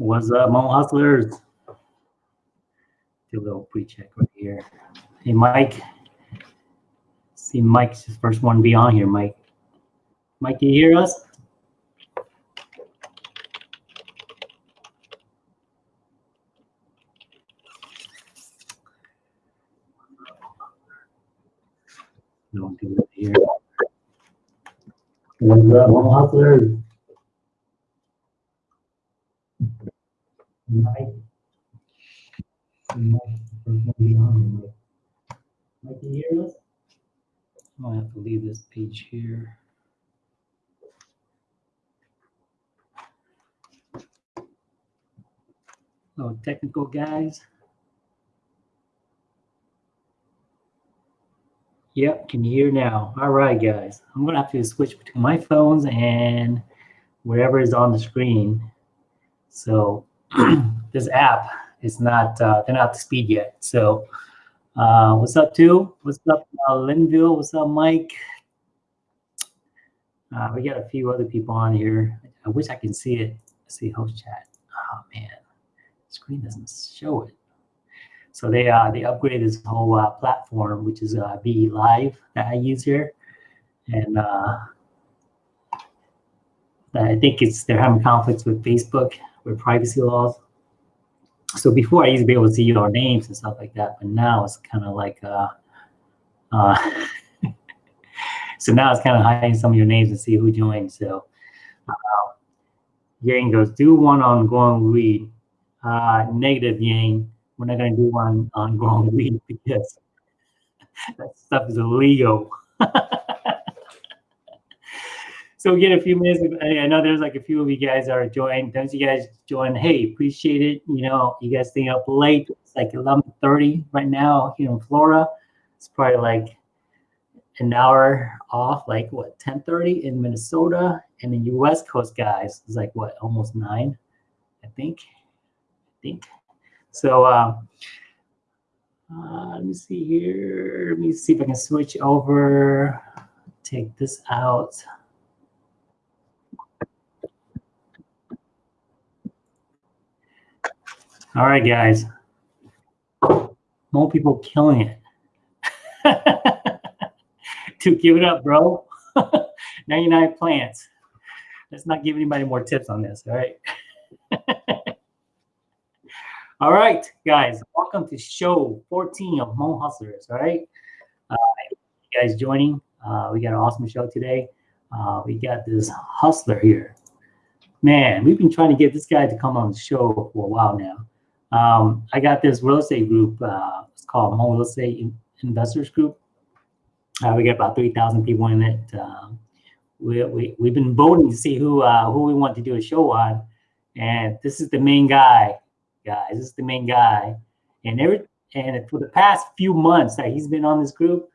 What's up, Hmong Hustlers? Do a little pre-check right here. Hey, Mike. See, Mike's the first one to be on here, Mike. Mike, you hear us? Don't do it here. What's up, Hmong Hustlers? Mike. Mike, to can you hear us? I might have to leave this page here. Little technical guys. Yep, can you hear now? All right, guys. I'm gonna have to switch between my phones and wherever is on the screen. So this app is not, uh, they're not speed yet. So uh, what's up, too? What's up, uh, Linville? What's up, Mike? Uh, we got a few other people on here. I wish I can see it. Let's see host chat. Oh man, screen doesn't show it. So they uh, they upgraded this whole uh, platform, which is uh, BeLive that I use here, and uh, I think it's they're having conflicts with Facebook with privacy laws. So before I used to be able to see our names and stuff like that, but now it's kind of like uh, uh, so now it's kind of hiding some of your names and see who joined. So uh, Yang goes, do one on growing weed. Uh, negative Yang, we're not going to do one on growing weed because that stuff is illegal. so we get a few minutes. I know there's like a few of you guys are joined. Don't you guys join? Hey, appreciate it. You know, you guys staying up late. It's like 11:30 right now here in Florida. It's probably like an hour off, like what 10:30 in Minnesota, and then West Coast guys is like what almost nine, I think. I think. So uh, uh, let me see here. Let me see if I can switch over. Take this out. All right, guys. More people killing it. to give it up, bro. 99 plants. Let's not give anybody more tips on this, all right? all right, guys, welcome to show 14 of Hmong Hustlers, all right? Uh, you guys joining. Uh, we got an awesome show today. Uh, we got this hustler here. Man, we've been trying to get this guy to come on the show for a while now. Um, I got this real estate group. Uh, it's called Hmong Real Estate Investors Group. Uh, we got about 3,000 people in it. Um, we, we, we've been voting to see who uh, who we want to do a show on. And this is the main guy, guys. This is the main guy. And every and for the past few months that he's been on this group,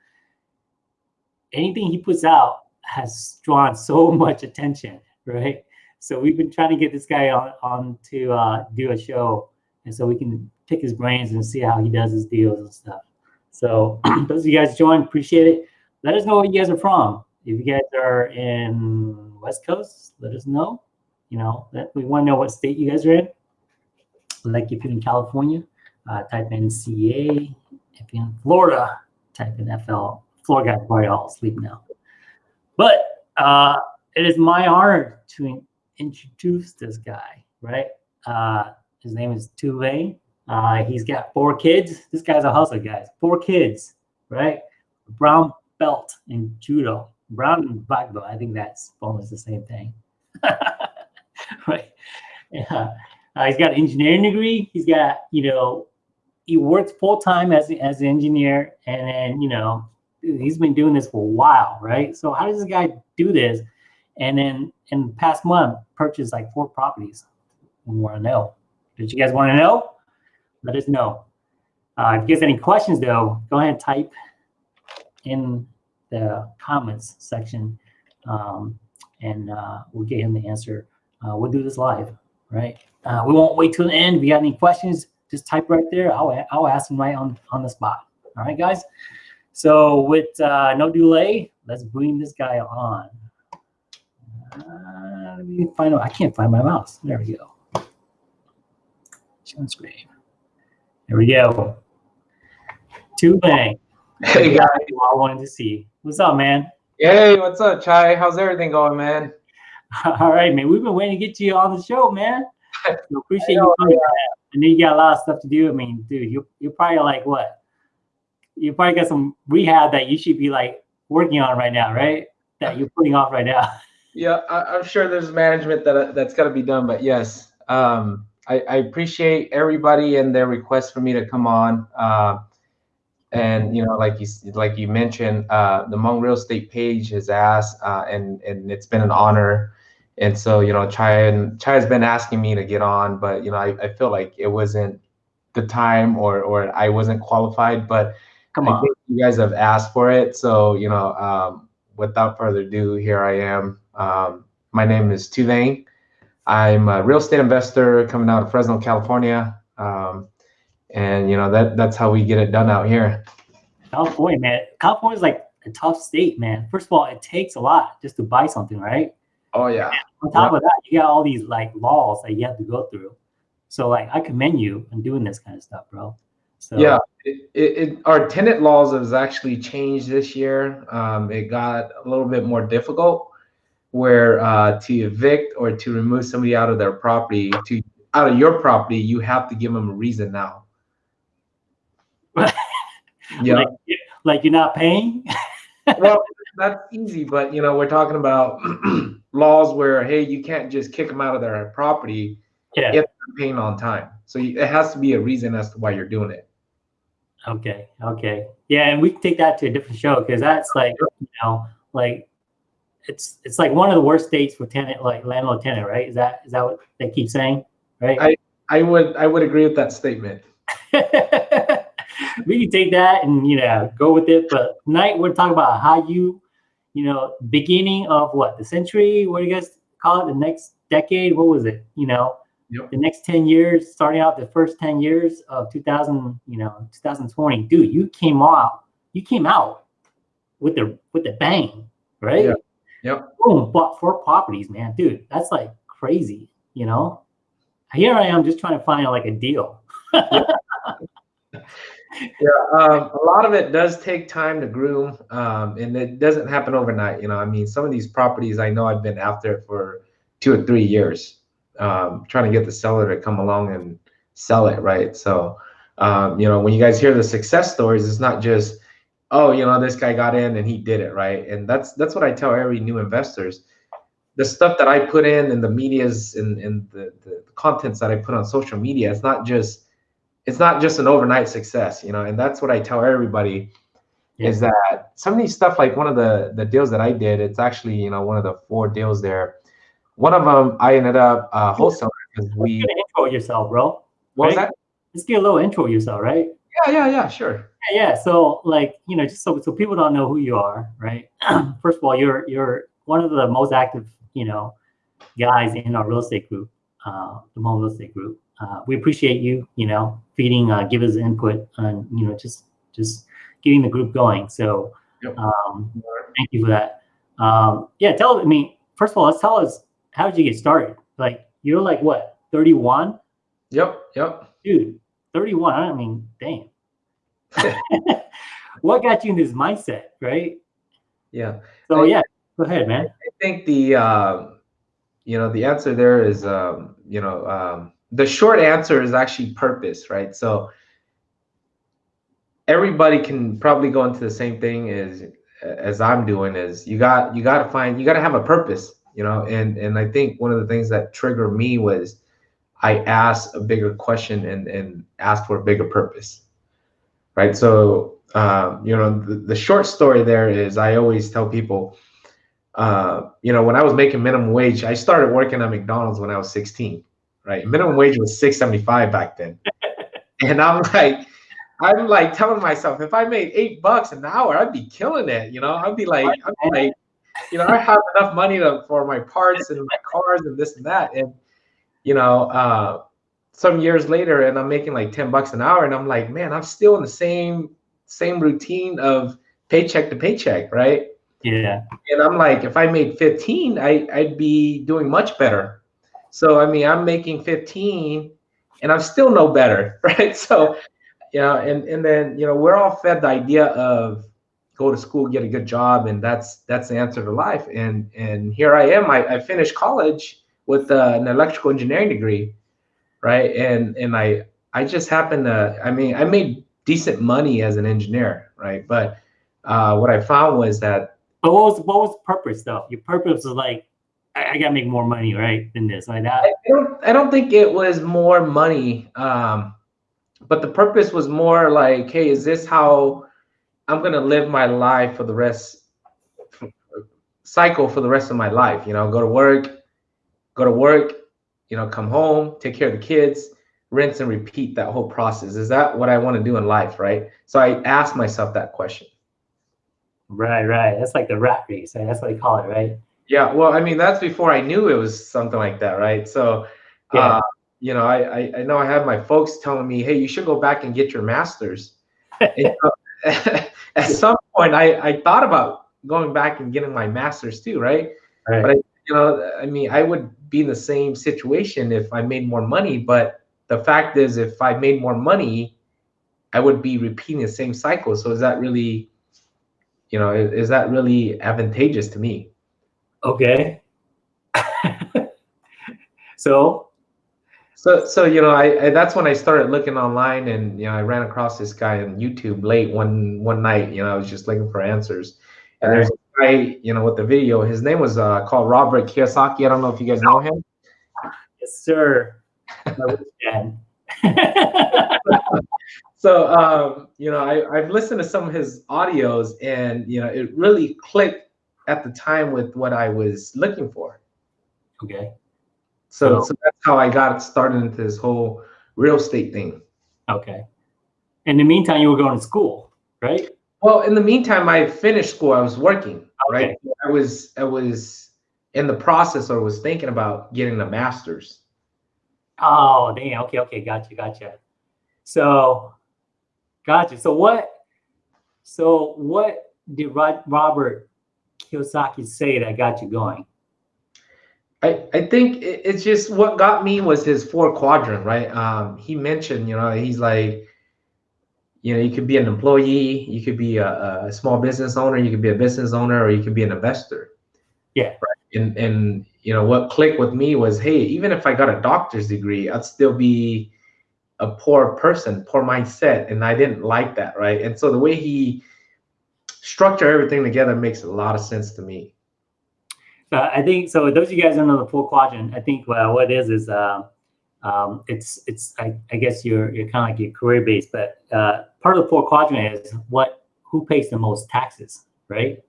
anything he puts out has drawn so much attention, right? So we've been trying to get this guy on, on to uh, do a show, and so we can pick his brains and see how he does his deals and stuff. So those of you guys join, appreciate it let us know where you guys are from. If you guys are in West Coast, let us know. You know, that we want to know what state you guys are in. Like if you're in California, uh, type in CA. If you're in Florida, type in FL. Florida guys probably all asleep now. But uh, it is my honor to introduce this guy, right? Uh, his name is Tu Vang. Uh, he's got four kids. This guy's a hustler, guys. Four kids, right? Brown belt in judo. Brown and black belt, I think that's almost the same thing. right? Yeah. Uh, he's got an engineering degree. He's got, you know, he works full time as as an engineer, and then you know, he's been doing this for a while, right? So how does this guy do this? And then in the past month, purchased like four properties. We want to know. Did you guys want to know? Let us know. Uh, if you guys have any questions, though, go ahead and type in the comments section um, and uh, we'll get him the answer. Uh, we'll do this live, right? Uh, we won't wait till the end. If you got any questions, just type right there. I'll, I'll ask them right on, on the spot. All right, guys? So with uh, no delay, let's bring this guy on. Uh, let me find out. I can't find my mouse. There we go. On screen. There we go. Tu Vang. Hey guys. You all wanted to see. What's up, man? Hey, what's up, Chai? How's everything going, man? All right, man. We've been waiting to get to you on the show, man. So appreciate know, you coming. I know you got a lot of stuff to do. I mean, dude, you you're probably like what? You probably got some rehab that you should be like working on right now, right? That you're putting off right now. Yeah, I, am sure there's management that that's got to be done, but yes, um, I, I, appreciate everybody and their request for me to come on. Uh, and you know, like you like you mentioned, uh, the Hmong Real Estate page has asked, uh, and and it's been an honor. And so you know, Chai and Chai has been asking me to get on, but you know, I, I feel like it wasn't the time or or I wasn't qualified. But come on, you guys have asked for it, so you know, um, without further ado, here I am. Um, my name is Tu Vang. I'm a real estate investor coming out of Fresno, California. Um, and you know that that's how we get it done out here. California, man. California is like a tough state, man. First of all, it takes a lot just to buy something, right? Oh yeah. On top of that, you got all these like laws that you have to go through. So like, I commend you on doing this kind of stuff, bro. So yeah, it, it, it, our tenant laws has actually changed this year. Um, it got a little bit more difficult, where uh, to evict or to remove somebody out of their property, to out of your property, you have to give them a reason now. yeah, like, like you're not paying. well, that's easy, but you know we're talking about laws where hey, you can't just kick them out of their property yeah. if they're paying on time. So it has to be a reason as to why you're doing it. Okay. Okay. Yeah, and we can take that to a different show because that's like you know like it's it's like one of the worst states for tenant like landlord tenant, right? Is that is that what they keep saying? Right. I I would I would agree with that statement. we can take that and you know go with it. But tonight we're talking about how you, you know, beginning of what the century. What do you guys call it? The next decade. What was it? You know, yep. the next ten years, starting out the first ten years of 2000. You know, 2020. Dude, you came out. You came out with the with the bang, right? Yep. Yep. Boom, bought four properties, man. Dude, that's like crazy. You know, here I am just trying to find like a deal. yeah, um, a lot of it does take time to groom, um, and it doesn't happen overnight. You know, I mean, some of these properties I know I've been after for two or three years, um, trying to get the seller to come along and sell it, right? So, um, you know, when you guys hear the success stories, it's not just, oh, you know, this guy got in and he did it, right? And that's that's what I tell every new investors. The stuff that I put in and the media's and, and the, the contents that I put on social media, it's not just it's not just an overnight success, you know, and that's what I tell everybody yeah. is that some of these stuff, like one of the the deals that I did, it's actually you know one of the four deals there. One of them I ended up uh, wholesaling because we intro yourself, bro. What right? was that? Let's get a little intro yourself, right? Yeah, yeah, yeah, sure. Yeah. So like you know, just so so people don't know who you are, right? First of all, you're you're one of the most active, you know, guys in our real estate group, uh, the Hmong Real Estate Group uh, we appreciate you, you know, feeding, uh, give us input on, you know, just just getting the group going. So yep. um, thank you for that. Um, yeah, tell I mean, first of all, let's tell us how did you get started? Like you're like what, 31? Yep, yep. Dude, 31. I mean, damn. what got you in this mindset, right? Yeah. So I, yeah, go ahead, man. I think the uh, you know the answer there is um, you know um, the short answer is actually purpose, right? So everybody can probably go into the same thing as as I'm doing is you got you got to find you got to have a purpose, you know. And and I think one of the things that triggered me was I asked a bigger question and and asked for a bigger purpose, right? So um, you know the, the short story there is I always tell people. Uh, you know, when I was making minimum wage, I started working at McDonald's when I was 16 right? Minimum wage was 675 back then. and I'm like, I'm like telling myself, if I made eight bucks an hour, I'd be killing it. You know, I'd be like, I'd be like, you know, I have enough money to, for my parts and my cars and this and that. And, you know, uh, some years later and I'm making like 10 bucks an hour and I'm like, man, I'm still in the same, same routine of paycheck to paycheck. Right. Yeah. And I'm like, if I made 15, I, I'd be doing much better so I mean, I'm making 15 and I'm still no better, right? So, you know, and and then you know we're all fed the idea of go to school, get a good job, and that's that's the answer to life. And and here I am. I, I finished college with uh, an electrical engineering degree, right? And and I I just happened to. I mean, I made decent money as an engineer, right? But uh, what I found was that. But what was what was the purpose though? Your purpose was like, I, I gotta make more money, right? Than this, like that. I don't. I don't think it was more money. Um, but the purpose was more like, hey, is this how I'm gonna live my life for the rest cycle for the rest of my life? You know, go to work, go to work, you know, come home, take care of the kids, rinse and repeat that whole process. Is that what I want to do in life, right? So I asked myself that question. Right, right. That's like the rat race, right? That's what they call it, right? Yeah. Well, I mean, that's before I knew it was something like that, right? So, yeah. uh, you know, I, I, I know I had my folks telling me, hey, you should go back and get your master's. so, at some point, I, I thought about going back and getting my master's too, right? right. But I, you know, I mean, I would be in the same situation if I made more money. But the fact is, if I made more money, I would be repeating the same cycle. So is that really, you know, is, is that really advantageous to me? Okay. so so, so you know, I, I, that's when I started looking online, and you know, I ran across this guy on YouTube late one one night. You know, I was just looking for answers, and there's guy, you know, with the video. His name was uh, called Robert Kiyosaki. I don't know if you guys know him. Yes, sir. so, um, you know, I, I've listened to some of his audios, and you know, it really clicked at the time with what I was looking for. Okay. So, so that's how I got started into this whole real estate thing. Okay. In the meantime, you were going to school, right? Well, in the meantime, I finished school. I was working, okay. right? I was I was in the process or was thinking about getting a master's. Oh, damn. Okay, okay, gotcha, gotcha. So, gotcha. So what? So what did Robert Kiyosaki say that got you going? I, I think it's just what got me was his four quadrant, right? Um, he mentioned, you know, he's like, you know, you could be an employee, you could be a, a small business owner, you could be a business owner, or you could be an investor. Yeah. Right. And and you know what clicked with me was, hey, even if I got a doctor's degree, I'd still be a poor person, poor mindset, and I didn't like that, right? And so the way he structured everything together makes a lot of sense to me. So I think so. Those of you guys don't know the four quadrant. I think well, what it is is uh, um, it's it's I, I guess you're you're kind of like your career based, but uh, part of the four quadrant is what who pays the most taxes, right?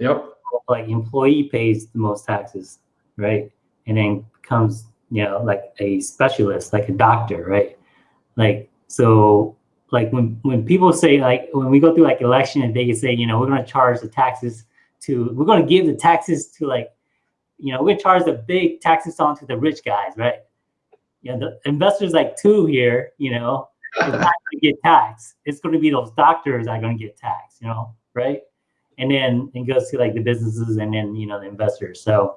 Yep. Like employee pays the most taxes, right? And then comes you know like a specialist, like a doctor, right? Like so like when when people say like when we go through like election and they say you know we're going to charge the taxes to we're going to give the taxes to like you know, we're gonna charge the big taxes on to the rich guys, right? You know, the investors like Tu here, you know, is not gonna get taxed. It's gonna be those doctors that are gonna get taxed, you know, right? And then it goes to like the businesses and then you know the investors. So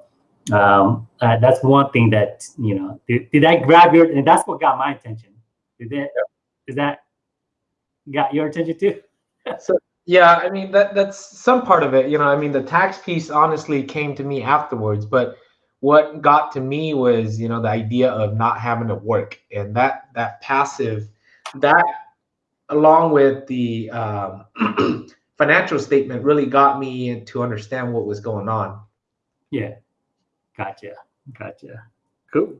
um, uh, that's one thing that you know. Did, did that grab your? And that's what got my attention. Did that? Yeah. Is that got your attention too? so yeah, I mean that that's some part of it. You know, I mean the tax piece honestly came to me afterwards, but what got to me was you know the idea of not having to work and that that passive that along with the um, financial statement really got me to understand what was going on. Yeah, gotcha, gotcha, cool.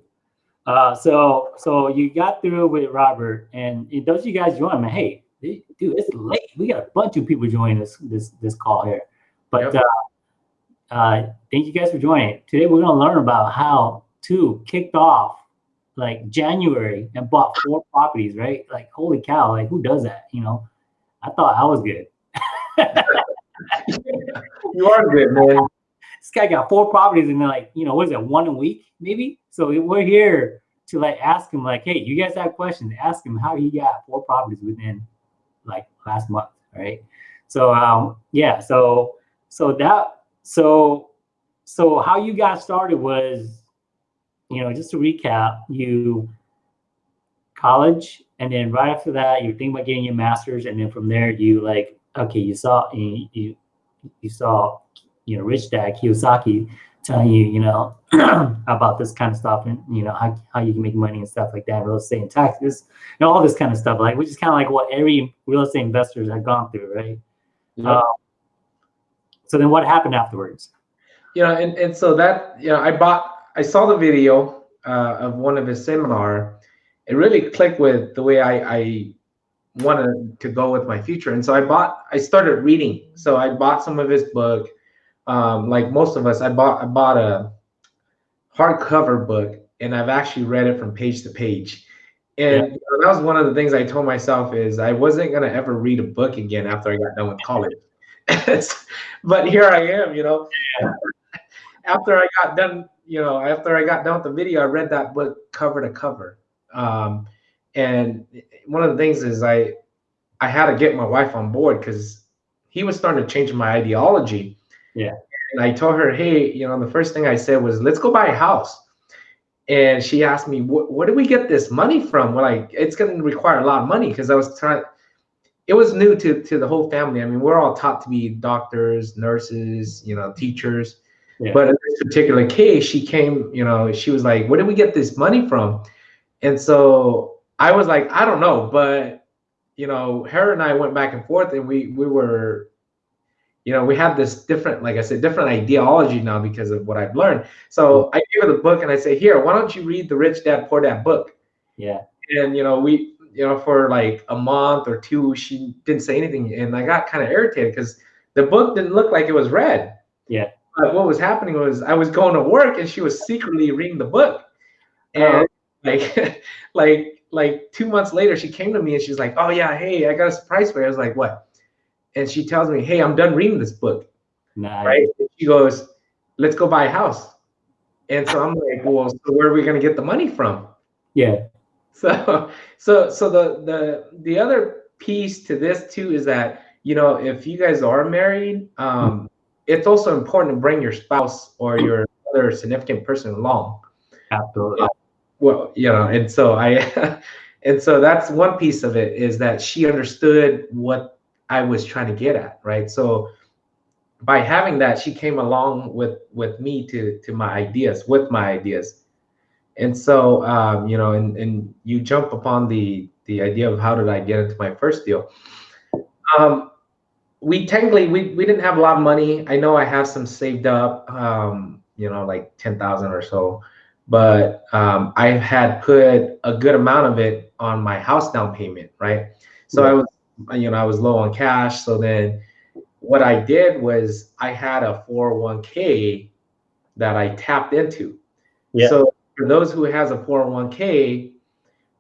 Uh, so so you got through with Robert, and those you guys join me. Hey, dude, it's late. We got a bunch of people joining this this this call here. But yep. uh, uh, thank you guys for joining. Today we're gonna learn about how to kicked off like January and bought four properties, right? Like holy cow, like who does that? You know, I thought I was good. you are good, man. This guy got four properties and like, you know, what is it, one a week, maybe? So we're here to like ask him, like, hey, you guys have questions, ask him how he got four properties within like last month, right? So um, yeah, so so that so so how you got started was, you know, just to recap, you college, and then right after that, you're thinking about getting your master's, and then from there, you like, okay, you saw you you, you saw, you know, Rich Dad Kiyosaki telling you, you know, about this kind of stuff, and you know how, how you can make money and stuff like that, real estate and taxes, and all this kind of stuff, like which is kind of like what every real estate investors have gone through, right? Yeah. Um, so then, what happened afterwards? you know, and, and so that, you know, I bought, I saw the video uh, of one of his seminar. It really clicked with the way I, I wanted to go with my future. And so I bought, I started reading. So I bought some of his book. Um, like most of us, I bought, I bought a hardcover book and I've actually read it from page to page. And Yeah. that was one of the things I told myself is I wasn't going to ever read a book again after I got done with college. but here I am, you know, after I got done, you know, after I got done with the video, I read that book cover to cover. Um, and one of the things is I, I had to get my wife on board because he was starting to change my ideology. Yeah. And I told her, hey, you know, the first thing I said was, let's go buy a house. And she asked me, what, where do we get this money from? Well, like, it's going to require a lot of money because I was trying, it was new to, to the whole family. I mean, we're all taught to be doctors, nurses, you know, teachers. Yeah. But in this particular case, she came, you know, she was like, where did we get this money from? And so I was like, I don't know. But, you know, her and I went back and forth and we, we were, you know, we have this different, like I said, different ideology now because of what I've learned. So mm-hmm. I gave her the book and I say, here, why don't you read the Rich Dad Poor Dad book? Yeah, and you know we you know for like a month or two she didn't say anything and i got kind of irritated because the book didn't look like it was read Yeah. But what was happening was i was going to work and she was secretly reading the book. And like like like two months later she came to me and she's like oh yeah hey i got a surprise for you. I was like what? And she tells me hey i'm done reading this book. Nice. right? And she goes let's go buy a house. And so i'm like well so where are we going to get the money from? Yeah, so so so the the the other piece to this too is that you know if you guys are married um it's also important to bring your spouse or your other significant person along. Absolutely. well you know and so i and so that's one piece of it is that she understood what i was trying to get at right? So by having that she came along with with me to to my ideas with my ideas. And so um, you know and and you jump upon the the idea of how did i get into my first deal? Um, we technically we, we didn't have a lot of money. I know i have some saved up um, you know like 10000 or so but um, i had put a good amount of it on my house down payment right? So i was you know i was low on cash. So then what i did was i had a 401k that i tapped into. Yeah. so for those who has a 401k,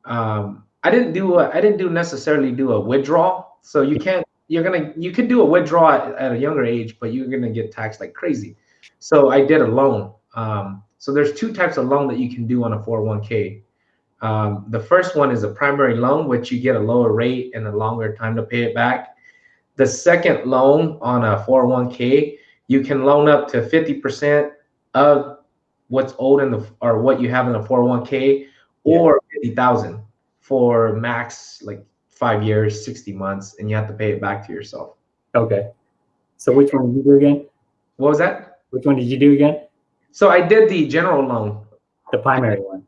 um, I didn't do a, I didn't do necessarily do a withdrawal. So you can't you're gonna you could do a withdrawal at, at a younger age, but you're gonna get taxed like crazy. So I did a loan. Um, so there's two types of loan that you can do on a 401k. Um, the first one is a primary loan, which you get a lower rate and a longer time to pay it back. The second loan on a 401k, you can loan up to 50% of what's owed in the or what you have in the 401k or 50,000 for max like 5 years, 60 months and you have to pay it back to yourself. Okay. So which one did you do again? What was that? Which one did you do again? So I did the general loan. The primary one.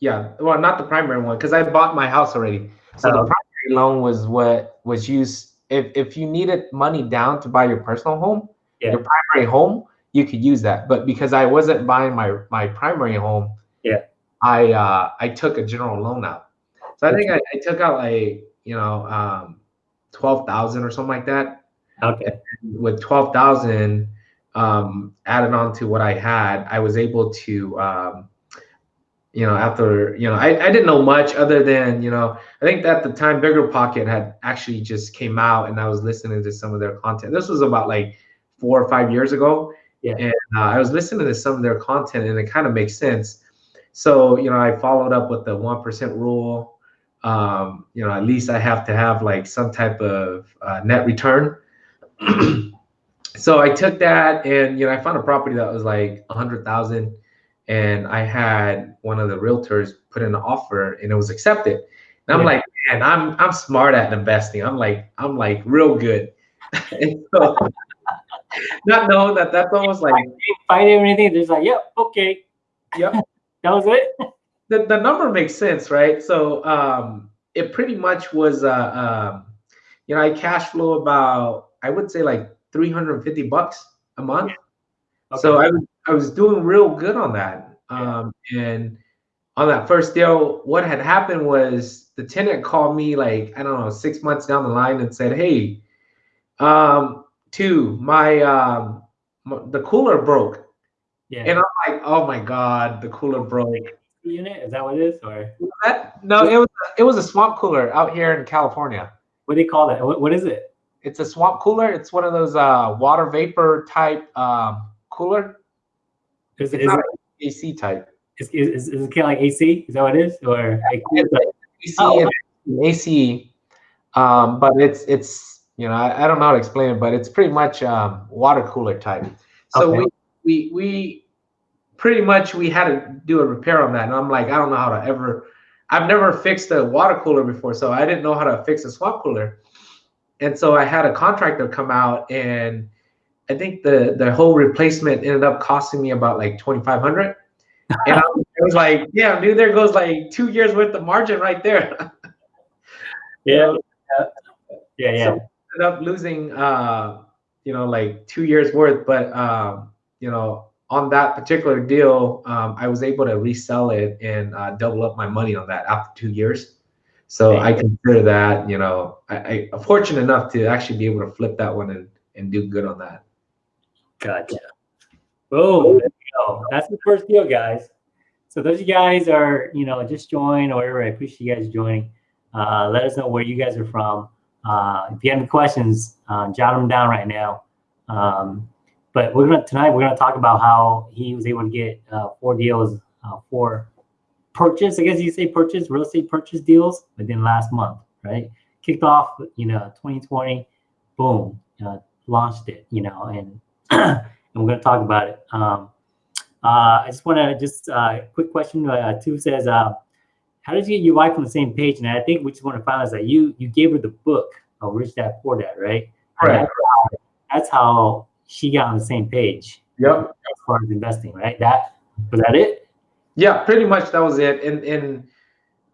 Yeah, well not the primary one cuz I bought my house already. So Oh, the primary loan was what was used if if you needed money down to buy your personal home, Yeah. your primary home, you could use that. But because I wasn't buying my my primary home, Yeah. I uh I took a general loan out. So I think I, I took out like, you know, um 12,000 or something like that. Okay. With 12,000 um added on to what I had, I was able to um you know, after, you know, I, I didn't know much other than, you know, I think at the time Bigger Pocket had actually just came out and I was listening to some of their content. This was about like four or five years ago. Yeah. And uh, I was listening to some of their content and it kind of makes sense. So, you know, I followed up with the 1% rule. Um, you know, at least I have to have like some type of uh, net return. so I took that and, you know, I found a property that was like a hundred thousand and I had one of the realtors put in an offer, and it was accepted. And I'm Yeah. like, man, I'm I'm smart at investing. I'm like I'm like real good. and so, not knowing that that's almost like Fight or anything? Just like, yep, okay, yep. that was it. The, the number makes sense, right? So um, it pretty much was, uh, um, you know, I cash flow about, I would say like 350 bucks a month. Okay. So I was, I was doing real good on that. Yeah. Um, and on that first deal, what had happened was the tenant called me like, I don't know, six months down the line and said, Hey, um, Tu, my, um, m- the cooler broke. yeah. And I'm like, oh my God, the cooler broke. Unit is that what it is, or That, no, it was it was a swamp cooler out here in California. what do they call that? What, what is it? It's a swamp cooler. It's one of those uh, water vapor type um, cooler. Is, It's is, not it, AC type. is, is, is it kind of like AC? Is that what it is, or like, It's AC, Oh. AC, um, but it's it's you know I, I don't know how to explain it, but it's pretty much um, water cooler type. So Okay. we we we pretty much we had to do a repair on that, and I'm like I don't know how to ever. I've never fixed a water cooler before, so I didn't know how to fix a swamp cooler. And so I had a contractor come out, and I think the the whole replacement ended up costing me about like twenty five hundred. And I was, I was like, "Yeah, dude, there goes like two years worth of margin right there." yeah, yeah, yeah. So ended up losing, uh, you know, like two years worth. But um, you know, on that particular deal, um, I was able to resell it and uh, double up my money on that after two years. So I consider that, you know, I, fortunate enough to actually be able to flip that one and and do good on that. Gotcha. Boom. There go. That's the first deal, guys. So those of you guys are, you know, just join or whatever. I appreciate you guys joining. Uh, let us know where you guys are from. Uh, if you have any questions, uh, jot them down right now. Um, but we're gonna tonight we're gonna talk about how he was able to get uh, four deals uh, for purchase. I guess you say purchase real estate purchase deals within last month, right? Kicked off, you know, 2020, boom, uh, launched it, you know, and and we're going to talk about it. Um, uh, I just want to just uh, quick question. Uh, two says, uh, how did you get your wife on the same page? And I think we just want to find out that you you gave her the book of Rich Dad Poor Dad, right? That's, that's how she got on the same page Yep. as far as investing, right? That was that it? Yeah, pretty much that was it. And and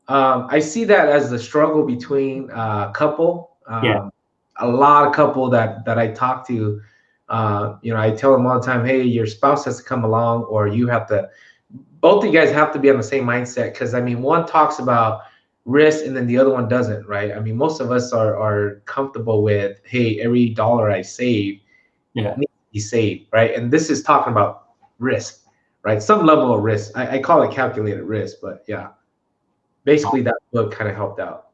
um, I see that as the struggle between uh, couple. Um, Yeah. A lot of couple that that I talk to, uh, you know, I tell them all the time, hey, your spouse has to come along, or you have to. Both of you guys have to be on the same mindset because I mean, one talks about risk and then the other one doesn't, right? I mean, most of us are are comfortable with, hey, every dollar I save Yeah. needs to be saved, right? And this is talking about risk, right? Some level of risk. I, I call it calculated risk, but yeah, basically that book kind of helped out.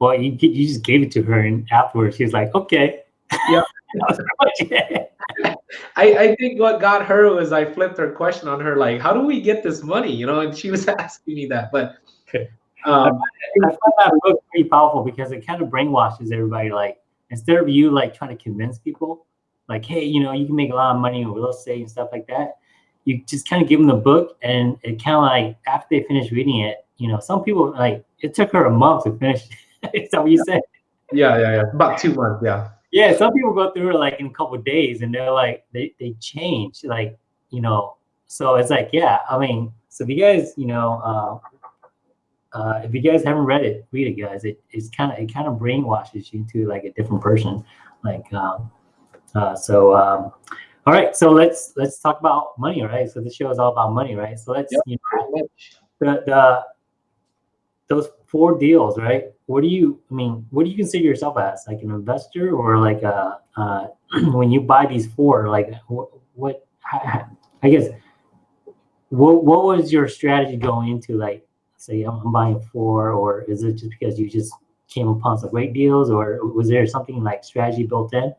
Well, you you just gave it to her, and afterwards she was like, okay. Yeah. That was pretty much it. I, I think what got her was I flipped her question on her, like, how do we get this money? You know, and she was asking me that. But um, I find that book pretty powerful because it kind of brainwashes everybody. Like instead of you like trying to convince people, like, hey, you know, you can make a lot of money in real estate and stuff like that. You just kind of give them the book, and it kind of like after they finish reading it, you know, some people like it took her a month to finish. Is that what you said? yeah, yeah, yeah. About two months, yeah. Yeah, some people go through it like in a couple of days, and they're like they they change, like you know. So it's like, yeah, I mean, so if you guys, you know, uh, uh, if you guys haven't read it, read it, guys. It it's kind of it kind of brainwashes you into like a different person. Like, um, uh, so um, all right, so let's let's talk about money, right? So this show is all about money, right? So let's Yep. you know, the the those four deals, right? What do you? I mean, what do you consider yourself as, like an investor, or like a uh, when you buy these four, like what? what I guess what what was your strategy going into like say I'm, I'm buying four, or is it just because you just came upon some great deals, or was there something like strategy built in?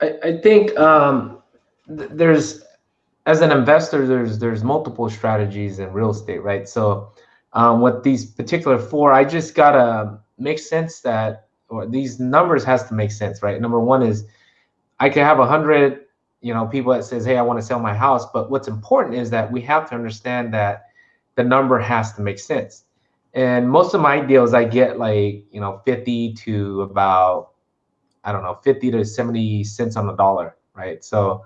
I, I think um, th- there's as an investor there's there's multiple strategies in real estate right so um, these particular four i just gotta make sense that or these numbers has to make sense right number one is i could have a hundred you know people that says hey i want to sell my house but what's important is that we have to understand that the number has to make sense. And most of my deals i get like you know 50 to about i don't know 50 to 70 cents on the dollar right? So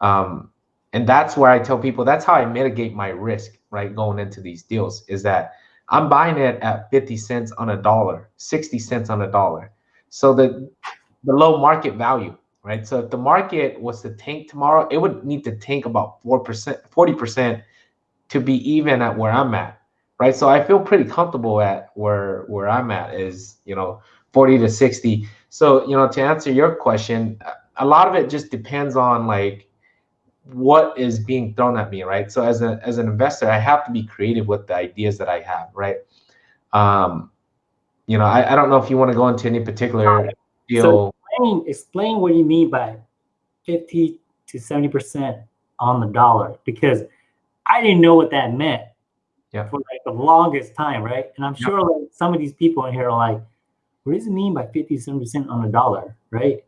um and that's where i tell people that's how i mitigate my risk right going into these deals is that i'm buying it at 50 cents on a dollar 60 cents on a dollar. So the the low market value right? So if the market was to tank tomorrow, it would need to tank about 4%, 40% to be even at where I'm at, right? So I feel pretty comfortable at where where I'm at is, you know, 40 to 60. So, you know, to answer your question, a lot of it just depends on like what is being thrown at me, right? So as a as an investor, I have to be creative with the ideas that I have, right? Um, you know, I, I don't know if you want to go into any particular deal. So explain explain what you mean by 50 to 70 percent on the dollar because I didn't know what that meant yeah. for like the longest time, right? And I'm sure like some of these people in here are like, what does it mean by 57% on the dollar, right?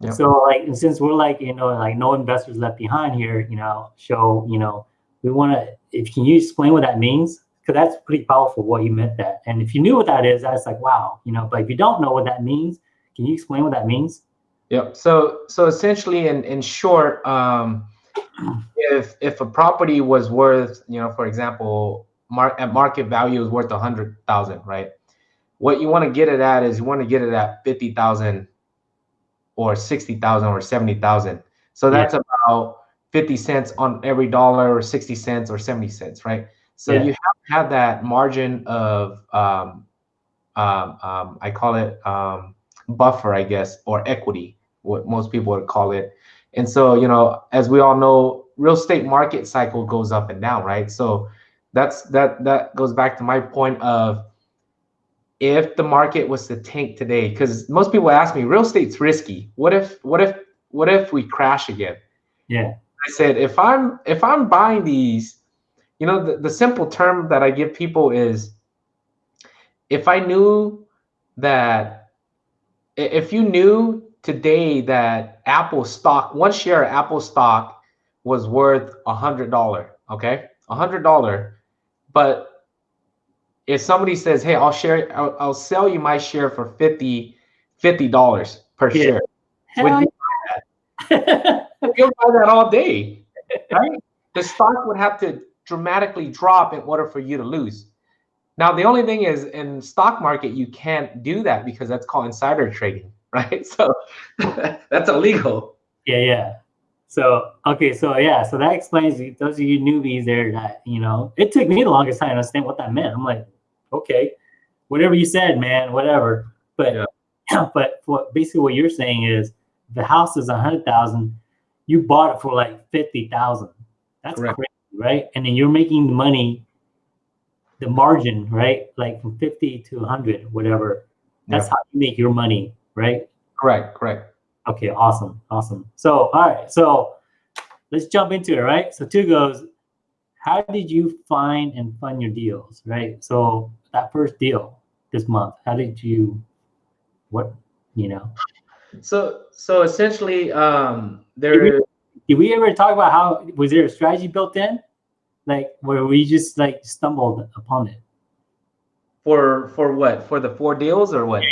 Yeah. So like and since we're like, you know, like no investors left behind here, you know, show, you know, we want to if can you explain what that means? Because that's pretty powerful what you meant that. And if you knew what that is, that's like wow, you know, but if you don't know what that means, can you explain what that means? Yep. So so essentially, in in short, um, if if a property was worth, you know, for example, mark at market value is worth a hundred thousand, right? What you want to get it at is you want to get it at fifty thousand, or sixty thousand, or seventy thousand. So that's yeah. about fifty cents on every dollar, or sixty cents, or seventy cents, right? So yeah. you have to have that margin of um, um, um, I call it um, buffer, I guess, or equity, what most people would call it. And so, you know, as we all know, real estate market cycle goes up and down, right? So that's that that goes back to my point of if the market was to tank today, because most people ask me, real estate's risky. What if what if what if we crash again? Yeah. I said if I'm if I'm buying these, you know, the, the simple term that I give people is if I knew that if you knew today that Apple stock, one share of Apple stock was worth a hundred dollar, okay, a hundred dollar, but if somebody says, "Hey, I'll share, I'll, I'll sell you my share for 50 dollars per yeah. share," would you buy that? You'll buy that all day, right? the stock would have to dramatically drop in order for you to lose. Now, the only thing is in stock market, you can't do that because that's called insider trading, right? So that's illegal. Yeah, yeah. So, okay, so yeah, so that explains those of you newbies there that, you know, it took me the longest time to understand what that meant. I'm like, okay, whatever you said, man, whatever. But, yeah. but what basically what you're saying is the house is a hundred thousand, you bought it for like 50,000. That's Correct. crazy, right? And then you're making the money the margin, right? Like from 50 to 100, whatever. That's yeah. how you make your money, right? Correct, correct. Okay, awesome, awesome. So, all right, so let's jump into it, right? So, two goes, how did you find and fund your deals, right? So, that first deal this month, how did you, what, you know? So, so essentially, um, there. Did we, did we ever talk about how was there a strategy built in? like where we just like stumbled upon it. For for what? For the four deals or what? Yeah.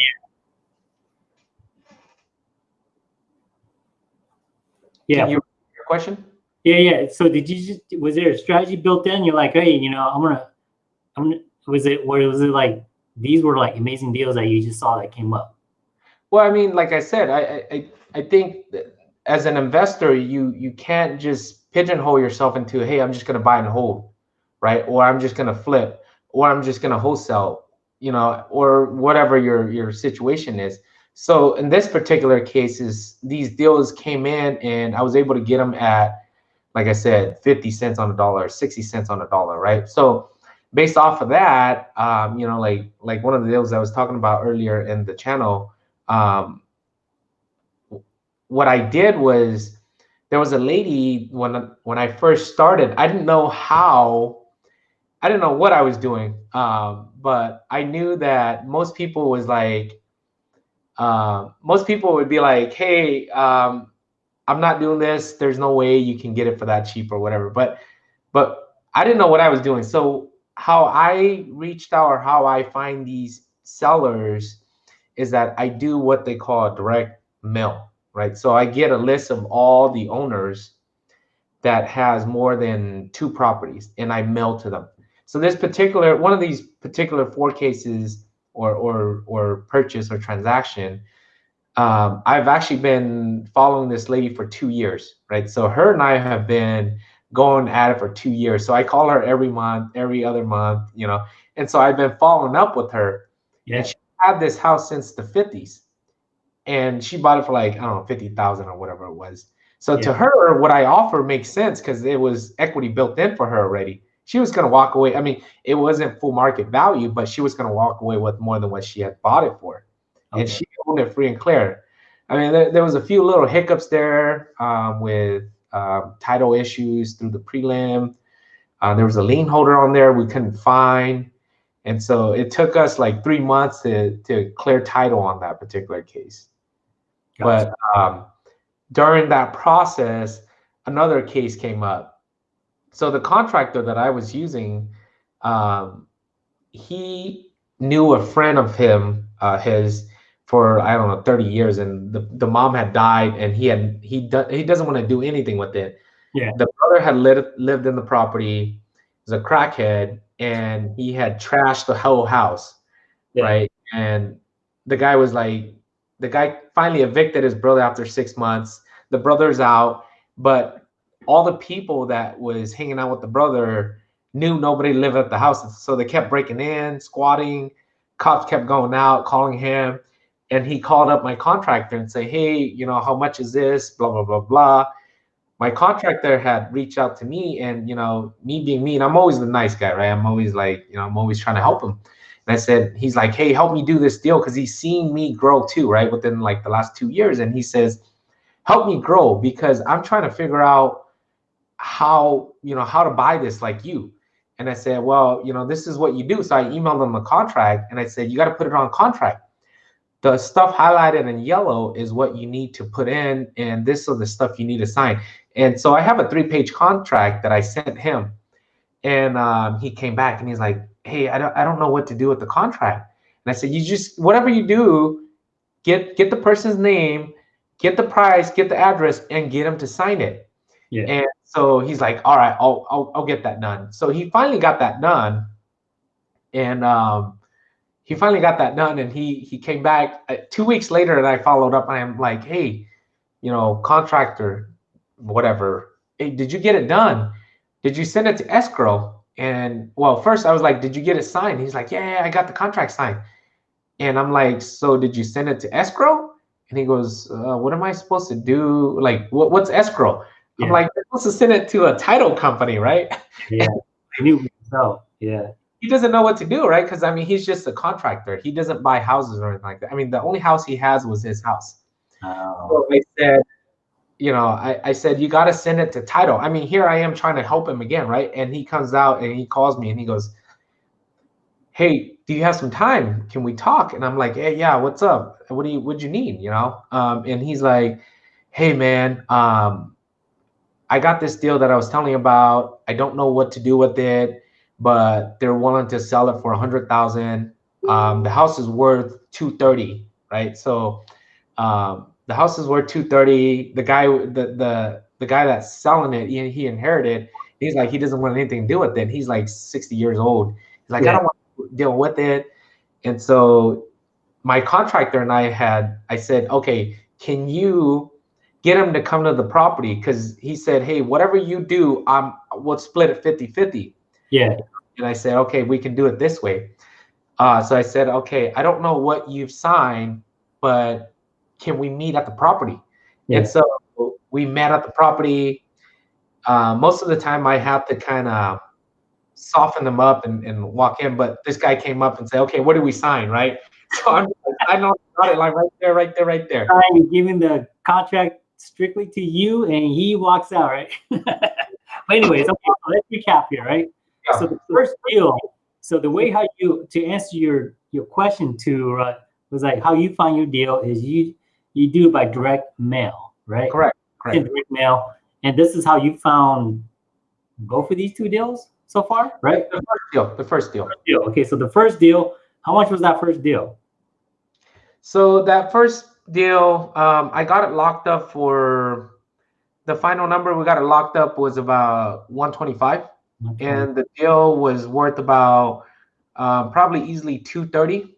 Can you your question? Yeah, yeah. So did you just was there a strategy built in? You're like, hey, you know, I'm gonna, I'm gonna. Was it? Where was it like? These were like amazing deals that you just saw that came up. Well, I mean, like I said, I I I think as an investor, you you can't just pigeonhole yourself into, hey, I'm just going to buy and hold, right? Or I'm just going to flip, or I'm just going to wholesale, you know, or whatever your your situation is. So in this particular case, is these deals came in and I was able to get them at, like I said, 50 cents on a dollar, 60 cents on a dollar, right? So based off of that, um, you know, like like one of the deals I was talking about earlier in the channel, um, what I did was there was a lady when when I first started. I didn't know how, I didn't know what I was doing, um, but I knew that most people was like, uh, most people would be like, "Hey, um, I'm not doing this. There's no way you can get it for that cheap or whatever. But but I didn't know what I was doing. So how I reached out or how I find these sellers is that I do what they call a direct mail, right? So I get a list of all the owners that has more than two properties and I mail to them. So this particular one of these particular four cases or or or purchase or transaction, um, I've actually been following this lady for two years, right? So her and I have been going at it for two years. So I call her every month, every other month, you know. And so I've been following up with her. Yeah. And she had this house since the 50s. And she bought it for like, I don't know, 50,000 or whatever it was. So to her, what I offer makes sense because it was equity built in for her already. She was going to walk away. I mean, it wasn't full market value, but she was going to walk away with more than what she had bought it for. And she owned it free and clear. I mean, there, there was a few little hiccups there um, with um, title issues through the prelim. Uh, there was a lien holder on there we couldn't find. And so it took us like three months to, to clear title on that particular case. Gotcha. But um, during that process, another case came up. So the contractor that I was using, um, he knew a friend of him, uh, his for I don't know 30 years, and the, the mom had died, and he had he do, he doesn't want to do anything with it. Yeah. The brother had lived lived in the property, was a crackhead, and he had trashed the whole house Yeah. right? And the guy was like, the guy finally evicted his brother after six months. The brother's out, but all the people that was hanging out with the brother knew nobody lived at the house, so they kept breaking in, squatting. Cops kept going out, calling him, and he called up my contractor and say, "Hey, you know, how much is this? Blah blah blah blah." My contractor had reached out to me, and you know, me being me, and I'm always the nice guy, right? I'm always like, you know, I'm always trying to help him. And I said, he's like, hey, help me do this deal because he's seen me grow too, right? Within like the last two years. And he says, help me grow because I'm trying to figure out how, you know, how to buy this like you. And I said, well, you know, this is what you do. So I emailed him the contract and I said, you got to put it on contract. The stuff highlighted in yellow is what you need to put in, and this is the stuff you need to sign. And so I have a three page contract that I sent him. And um, he came back and he's like, hey, I don't, I don't know what to do with the contract. And I said, you just, whatever you do, get, get the person's name, get the price, get the address, and get him to sign it. Yeah. And so he's like, all right, I'll, I'll, I'll get that done. So he finally got that done. And um, he finally got that done. And he, he came back uh, two weeks later and I followed up and I'm like, hey, you know, contractor, whatever, hey, did you get it done? Did you send it to escrow? And well, first I was like, did you get it signed? He's like, yeah, yeah, I got the contract signed. And I'm like, so did you send it to escrow? And he goes, uh, what am I supposed to do? Like, what, what's escrow? I'm like, you're supposed to send it to a title company, right? Yeah. I knew so. Yeah. He doesn't know what to do, right? Because I mean, he's just a contractor. He doesn't buy houses or anything like that. I mean, the only house he has was his house. Oh, So I said, you know, I, I said, you got to send it to title. I mean, here I am trying to help him again, right? And he comes out and he calls me and he goes, Hey, do you have some time? Can we talk? And I'm like, Hey, yeah, what's up? What do you, what'd you need? You know? Um, and he's like, Hey, man, um, I got this deal that I was telling you about. I don't know what to do with it, but they're willing to sell it for a hundred thousand. Um, the house is worth 230, right? So, um, the house is worth 230 the guy the the the guy that's selling it he, he inherited he's like he doesn't want anything to do with it he's like 60 years old he's like i don't want to deal with it and so my contractor and i had i said okay can you get him to come to the property because he said hey whatever you do i'm we'll split it 50 50 yeah. and I said, okay, we can do it this way. Uh, so I said, okay, I don't know what you've signed, but can we meet at the property? Yeah. And so we met at the property. Uh, most of the time, I have to kind of soften them up and, and walk in. But this guy came up and said, okay, what do we sign, right? So I'm like, I know got it like right there, right there, right there. You're giving the contract strictly to you, and he walks out, right? but anyways, okay. So let's recap here, right? Yeah. So the first deal. So the way how you to answer your your question to uh, was like how you find your deal is you you do it by direct mail, right? Correct. in direct mail. And this is how you found both of these two deals so far, right? The first deal. The first deal. First deal. Okay, so the first deal, how much was that first deal? So that first deal, um, I got it locked up for the final number we got it locked up was about 125, Okay. and the deal was worth about uh, probably easily 230.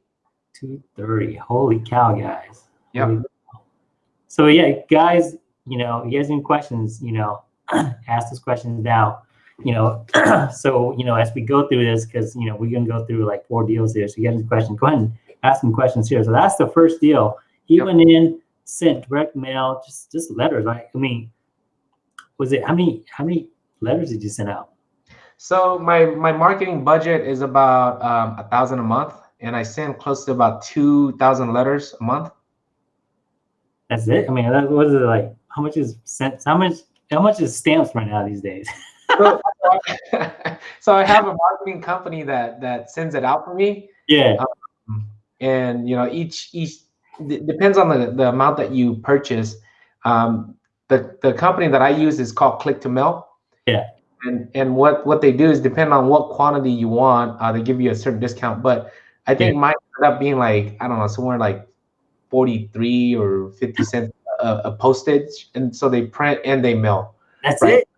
230. Holy cow, guys. Cow. So yeah, guys, you know, you guys any questions, you know, ask those questions now. You know, so you know, as we go through this, because you know, we're gonna go through like four deals here. So you get any questions, go ahead and ask some questions here. So that's the first deal. He Yep. went in, sent direct mail, just just letters, right? I mean, was it how many how many letters did you send out? So my my marketing budget is about um, a thousand a month, and I send close to about two thousand letters a month. That's it. I mean, that, what is it like? How much is cents? How much? How much is stamps right now these days? So, so I have a marketing company that that sends it out for me, yeah. and you know each each depends on the, the amount that you purchase. Um, the the company that I use is called Click to Mail. Yeah. And and what what they do is depend on what quantity you want, uh, they give you a certain discount. But I think mine ended up being like I don't know somewhere like forty three or fifty cents a, a postage, and so they print and they mail. That's Right. it.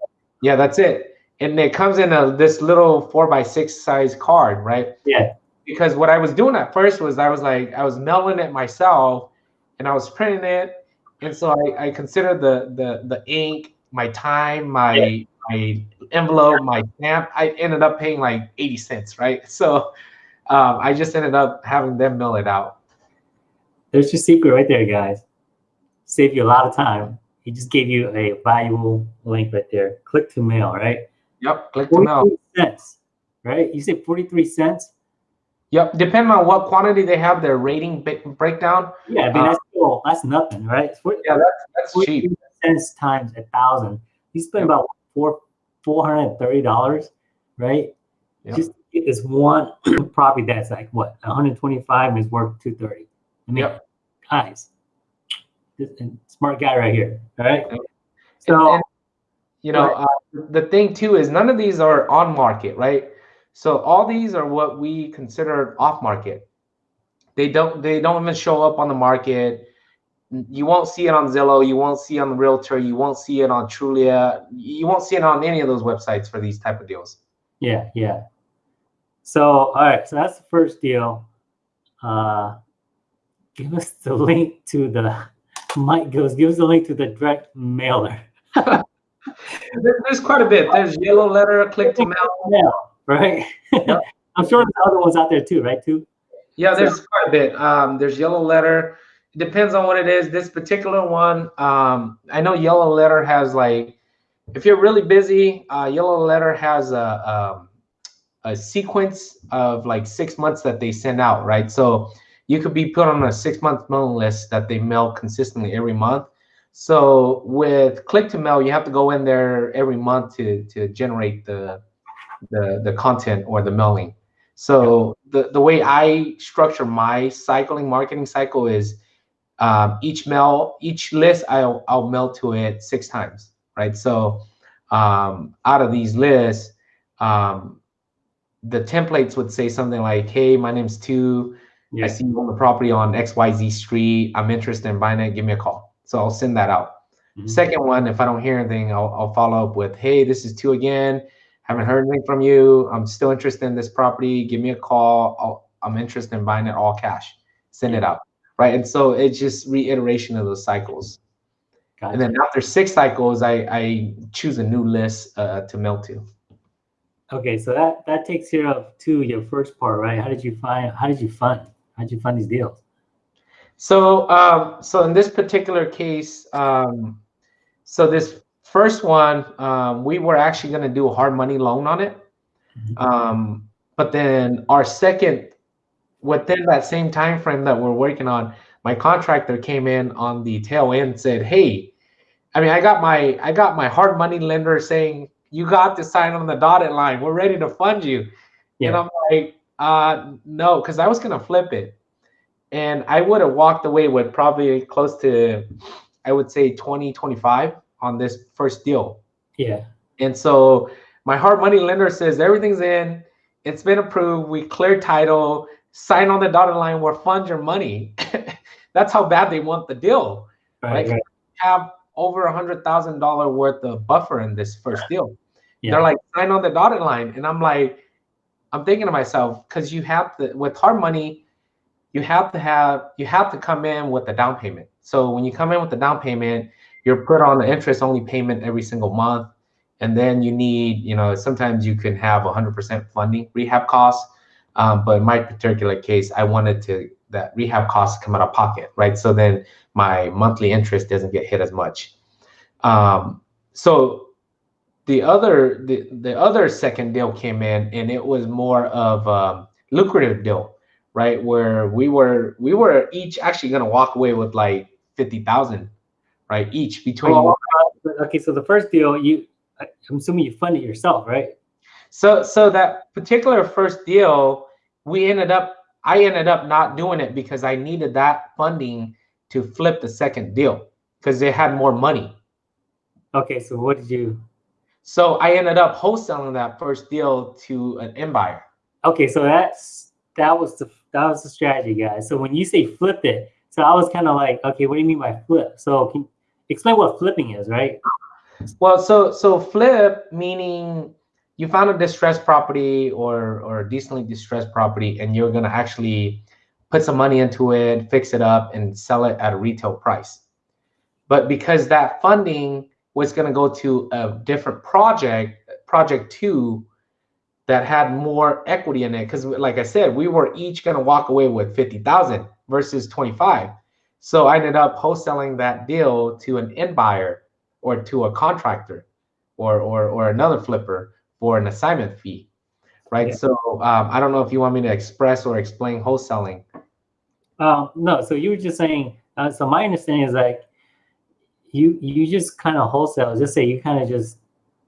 Yeah, that's it. And it comes in a this little four by six size card, right? Yeah. Because what I was doing at first was I was like I was mailing it myself, and I was printing it, and so I, I considered the the the ink, my time, my my envelope, my stamp. I ended up paying like eighty cents, right? So um, I just ended up having them mill it out. There's your secret right there, guys. Save you a lot of time. He just gave you a valuable link right there. Click to mail, right? Yep, click to mail. 43 cents, right? You said 43 cents? Yep, depending on what quantity they have their rating breakdown. Yeah, I mean, Uh, that's still, that's nothing, right? It's 40 Yeah, that's that's 43 cheap. cents times a thousand. You spend about four, $430, right? Yep. Just to get this one property that's like what 125 and is worth 230. I mean, Yep. guys, this and smart guy right here. All right. Yep. So And, you know, uh, the thing too is none of these are on market, right? So all these are what we consider off market. They don't they don't even show up on the market. You won't see it on Zillow. You won't see it on the Realtor. You won't see it on Trulia. You won't see it on any of those websites for these type of deals. yeah, yeah. So all right, so that's the first deal. Uh, give us the link to the. Mike goes, give us the link to the direct mailer. There's quite a bit. There's yellow letter, click to mail. Yeah, right. Yep. I'm sure there's other ones out there too, right? Too. Yeah, there's quite a bit. Um, there's yellow letter. It depends on what it is. This particular one, um, I know yellow letter has like, if you're really busy, uh, yellow letter has a, um, a sequence of like six months that they send out, right? So you could be put on a six month mailing list that they mail consistently every month. So with click to mail, you have to go in there every month to to generate the the the content or the mailing. So the, the way I structure my cycling marketing cycle is um, each mail, each list I'll, I'll mail to it six times, right? So um, out of these lists, um, the templates would say something like, hey, my name's Tu. I see you own the property on XYZ street. I'm interested in buying it. Give me a call. So I'll send that out. Mhm. Second one, if I don't hear anything, I'll, I'll follow up with, hey, this is Tu again. Haven't heard anything from you. I'm still interested in this property. Give me a call. I'll, I'm interested in buying it all cash. Send it out. Right. And so it's just reiteration of those cycles. Gotcha. And then after six cycles, I, I choose a new list uh, to mail to. Okay, so that that takes care of two your first part, right? How did you find? How did you fund? How did you fund these deals? So, um, so in this particular case, um, so this first one, um, we were actually going to do a hard money loan on it. Mhm. Um, but then our second, within that same time frame that we're working on, my contractor came in on the tail end and said, "Hey, I mean, I got my I got my hard money lender saying you got to sign on the dotted line. We're ready to fund you." And I'm like, uh, no, because I was gonna flip it, and I would have walked away with probably close to, I would say 20, 25 on this first deal. Yeah. And so my hard money lender says everything's in, it's been approved, we clear title, sign on the dotted line, we'll fund your money. That's how bad they want the deal. Right. right? Have over a hundred thousand dollar worth of buffer in this first deal. Yeah. They're like, sign on the dotted line. And I'm like, I'm thinking to myself, because you have to with hard money, you have to have you have to come in with a down payment. So when you come in with the down payment, you're put on the interest only payment every single month. And then you need, you know, sometimes you can have 100% funding rehab costs. Um, but in my particular case, I wanted to that rehab costs come out of pocket, right? So then my monthly interest doesn't get hit as much. Um, so the other the, the other second deal came in and it was more of a lucrative deal right where we were we were each actually going to walk away with like 50,000 right each between oh, okay so the first deal you i'm assuming you funded yourself right so so that particular first deal we ended up i ended up not doing it because i needed that funding to flip the second deal because they had more money okay so what did you so I ended up wholesaling that first deal to an end buyer. Okay, so that's that was the that was the strategy, guys. So when you say flip it, so I was kind of like, okay, what do you mean by flip? So can explain what flipping is, right? Well, so so flip meaning you found a distressed property or or a decently distressed property, and you're gonna actually put some money into it, fix it up, and sell it at a retail price. But because that funding was to go to a different project, project two, that had more equity in it. Because, like I said, we were each to walk away with fifty thousand versus twenty five. So I ended up wholesaling that deal to an end buyer or to a contractor or or or another flipper for an assignment fee, right? Yeah. So um, I don't know if you want me to express or explain wholesaling. Um, no, so you were just saying. Uh, so my understanding is like you you just kind of wholesale. Just say you kind of just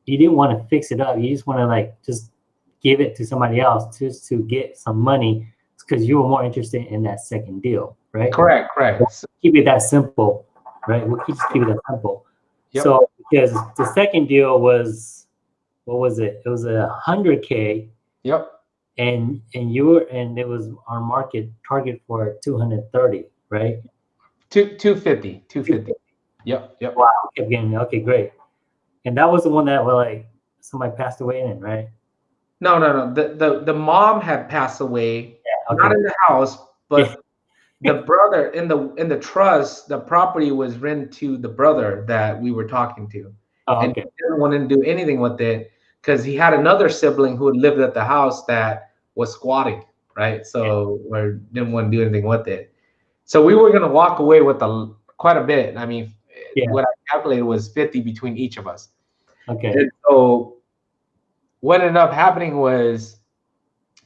you didn't want to fix it up. You just want to like just give it to somebody else just to get some money because you were more interested in that second deal, right? Correct, correct. keep it that simple, right? We'll just keep it that simple. Yep. So because the second deal was what was it? It was a hundred K. Yep. And and you were and it was our market target for 230, right? Two 250, 250. Yep. Yep. Wow. Again. Okay. Great. And that was the one that, well, like somebody passed away in, right? No, no, no. The the the mom had passed away, okay. not in the house, but the brother in the in the trust, the property was rent to the brother that we were talking to, oh, and he didn't want to do anything with it because he had another sibling who had lived at the house that was squatting, right? So yeah. or didn't want to do anything with it. So we were gonna walk away with a quite a bit. I mean, yeah. what I calculated was 50 between each of us. Okay. And so what ended up happening was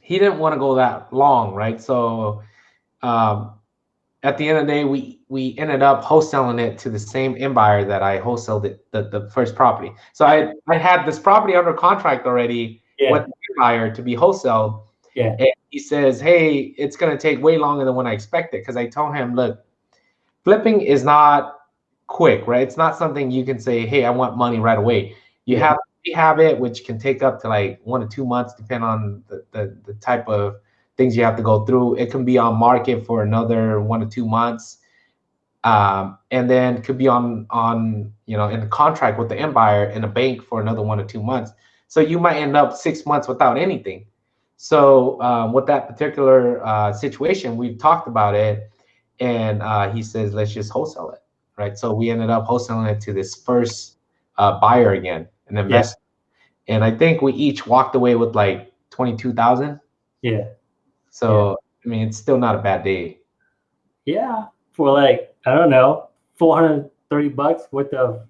he didn't want to go that long, right? So um, at the end of the day, we we ended up wholesaling it to the same end buyer that I wholesaled it the, the first property. So I I had this property under contract already yeah. with the buyer to be wholesaled. Yeah. And he says, Hey, it's gonna take way longer than when I expected. Cause I told him, look, flipping is not quick, right? It's not something you can say, hey, I want money right away. You yeah. have to have it, which can take up to like one to two months, depending on the, the, the type of things you have to go through. It can be on market for another one to two months. Um, and then could be on on you know in a contract with the end buyer in a bank for another one or two months. So you might end up six months without anything. So um, with that particular uh, situation, we've talked about it, and uh, he says let's just wholesale it right? So we ended up wholesaling it to this first uh, buyer again, an investor. Yeah. And I think we each walked away with like 22,000. Yeah. So, yeah. I mean, it's still not a bad day. Yeah. For like, I don't know, 430 bucks worth of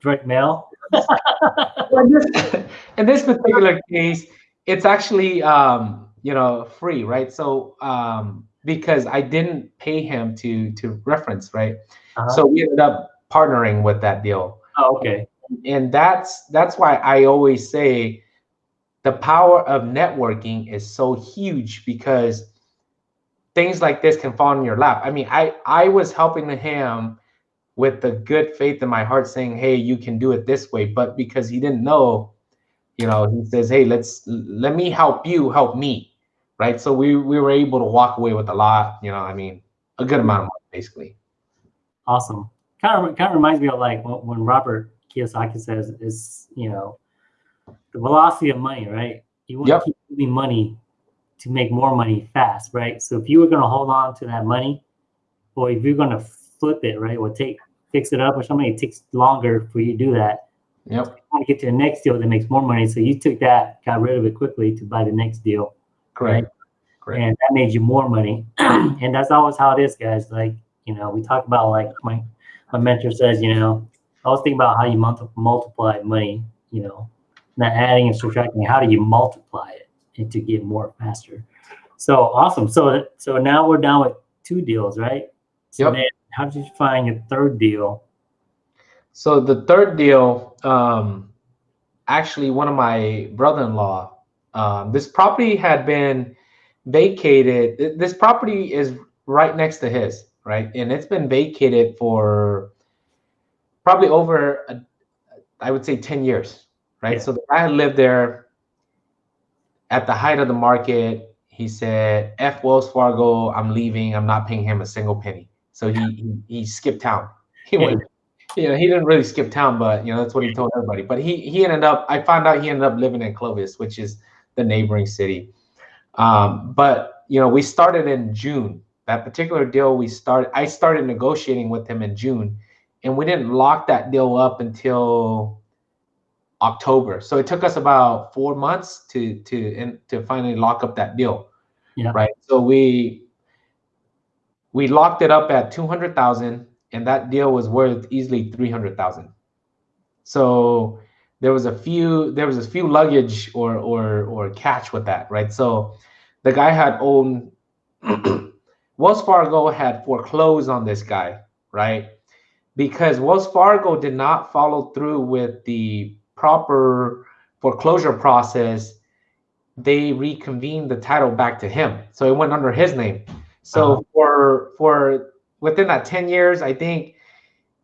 direct mail. in, this, in this particular case, it's actually, um, you know, free, right? So, um, because I didn't pay him to to reference, right? Uh-huh. So we ended up partnering with that deal. Oh, okay. And that's that's why I always say the power of networking is so huge because things like this can fall in your lap. I mean, I I was helping him with the good faith in my heart saying, hey, you can do it this way. But because he didn't know, you know, he says, hey, let's let me help you help me. Right. So we we were able to walk away with a lot, you know, I mean, a good amount of money basically. Awesome. Kind of kind of reminds me of like when Robert Kiyosaki says is, you know, the velocity of money, right? You want yep. to keep moving money to make more money fast, right? So if you were going to hold on to that money, or if you're going to flip it, right, or take fix it up or something, it takes longer for you to do that. Yep. So you want to get to the next deal that makes more money. So you took that, got rid of it quickly to buy the next deal. Correct. Right? Correct. And that made you more money. and that's always how it is, guys. Like, you know, we talk about like my my mentor says, you know, I was thinking about how you multiply money, you know, not adding and subtracting. How do you multiply it and to get more faster? So awesome. So so now we're down with two deals, right? So yep. Then how did you find your third deal? So the third deal, um, actually, one of my brother-in-law. Um, this property had been vacated. This property is right next to his, right, and it's been vacated for probably over, a, I would say, ten years, right. Yeah. So the guy lived there at the height of the market. He said, "F Wells Fargo, I'm leaving. I'm not paying him a single penny." So he he, he skipped town. He went, you know, he didn't really skip town, but you know that's what he told everybody. But he he ended up. I found out he ended up living in Clovis, which is the neighboring city. Um, but you know, we started in June. That particular deal, we started. I started negotiating with him in June, and we didn't lock that deal up until October. So it took us about four months to to and to finally lock up that deal. Yeah. Right. So we we locked it up at 200,000 and that deal was worth easily 300,000. So there was a few there was a few luggage or or or catch with that, right? So the guy had owned Wells Fargo had foreclosed on this guy, right? Because Wells Fargo did not follow through with the proper foreclosure process, they reconvened the title back to him. So it went under his name. So uh-huh. for for within that 10 years, I think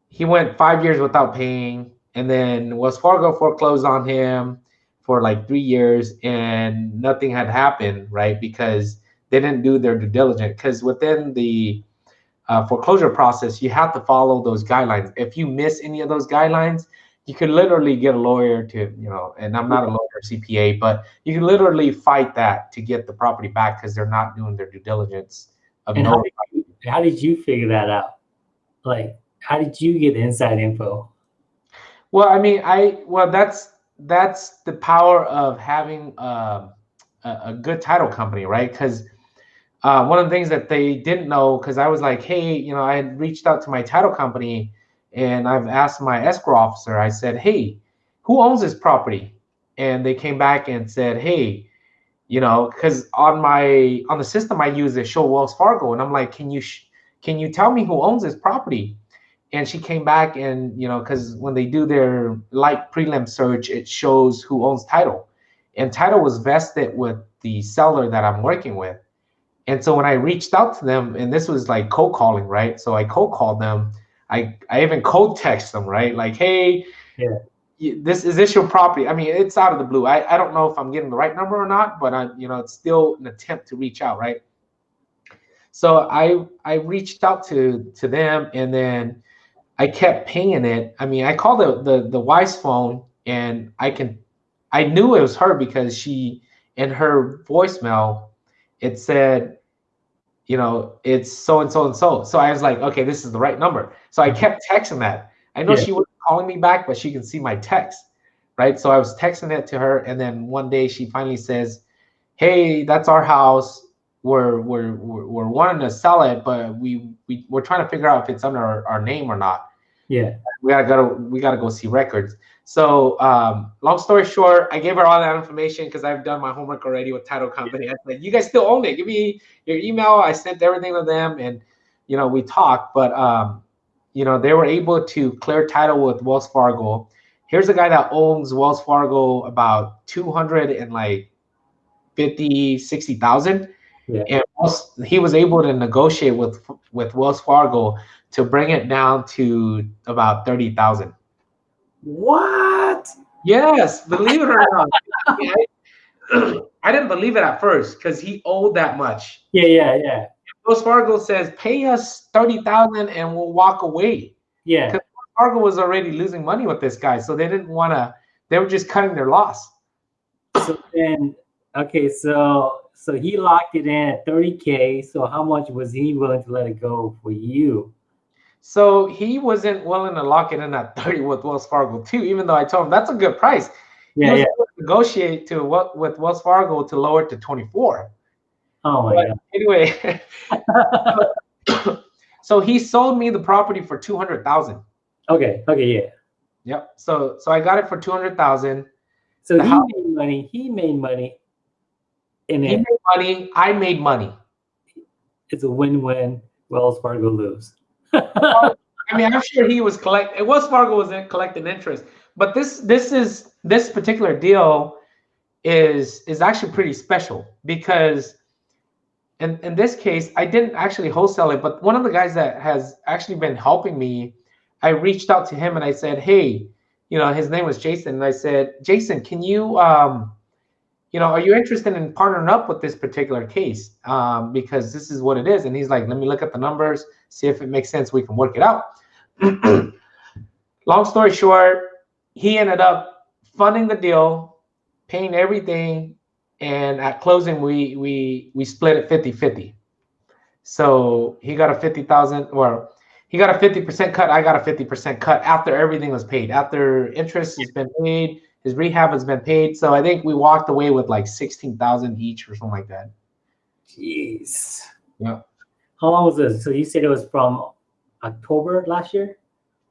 he went five years without paying, and then Wells Fargo foreclosed on him for like three years, and nothing had happened, right? Because they didn't do their due diligence. Because within the uh, foreclosure process, you have to follow those guidelines. If you miss any of those guidelines, you could literally get a lawyer to, you know, and I'm not a lawyer CPA, but you can literally fight that to get the property back because they're not doing their due diligence of and how did, you, how did you figure that out? Like, how did you get inside info? Well, I mean, I well, that's that's the power of having uh, a, a good title company, right? Because uh, one of the things that they didn't know, because I was like, hey, you know, I had reached out to my title company and I've asked my escrow officer. I said, hey, who owns this property? And they came back and said, hey, you know, because on my on the system I use it show Wells Fargo, and I'm like, can you can you tell me who owns this property? And she came back and you know, because when they do their light prelim search, it shows who owns title, and title was vested with the seller that I'm working with. And so when I reached out to them, and this was like cold calling, right? So I cold called them. I I even cold text them, right? Like, hey, yeah this is this your property? I mean, it's out of the blue. I, I don't know if I'm getting the right number or not, but I you know it's still an attempt to reach out, right? So I I reached out to to them and then I kept pinging it. I mean, I called the the the wife's phone and I can I knew it was her because she in her voicemail it said you know it's so and so and so so i was like okay this is the right number so i kept texting that i know yeah. she was calling me back, but she can see my text, right? So I was texting it to her, and then one day she finally says, "Hey, that's our house. We're we're we're, we're wanting to sell it, but we we we're trying to figure out if it's under our, our name or not." Yeah, we gotta go. We gotta go see records. So, um, long story short, I gave her all that information because I've done my homework already with title company. I said, "You guys still own it? Give me your email." I sent everything to them, and you know we talked. But um, you know, they were able to clear title with Wells Fargo. Here's a guy that owns Wells Fargo about 200 and like 50, 60,000. Yeah. And he was able to negotiate with with Wells Fargo to bring it down to about thirty thousand. What? Yes, believe it or not. I, I didn't believe it at first because he owed that much. Yeah, yeah, yeah, Wells Fargo says, "Pay us thirty thousand and we'll walk away." yeah. Because Fargo was already losing money with this guy, so they didn't want to. They were just cutting their loss. So then, okay, so so he locked it in at 30k. So how much was he willing to let it go for you? So he wasn't willing to lock it in at 30 with Wells Fargo too, even though I told him that's a good price. Yeah, yeah. to negotiate to what with Wells Fargo to lower it to 24. Oh my But anyway, so he sold me the property for 200,000. okay, okay, yeah. Yep. So so I got it for 200,000. So The he house- made money. He made money. And He made money, I made money. it's a win-win. Wells Fargo lose. I mean, I'm sure he was collect. Wells Fargo was collecting interest, but this this is this particular deal is is actually pretty special because in in this case, I didn't actually wholesale it, but one of the guys that has actually been helping me, I reached out to him and I said, hey, you know, his name was Jason, and I said, Jason, can you um you know, are you interested in partnering up with this particular case? Um, because this is what it is. And he's like, let me look at the numbers, see if it makes sense. We can work it out. Long story short, he ended up funding the deal, paying everything, and at closing we we we split it 50-50. So he got a 50,000 or he got a 50% cut, I got a 50% cut after everything was paid. After interest has been paid, his rehab has been paid. So I think we walked away with like 16,000 each or something like that. Jeez. Yeah. How long was this? So you said it was from October last year?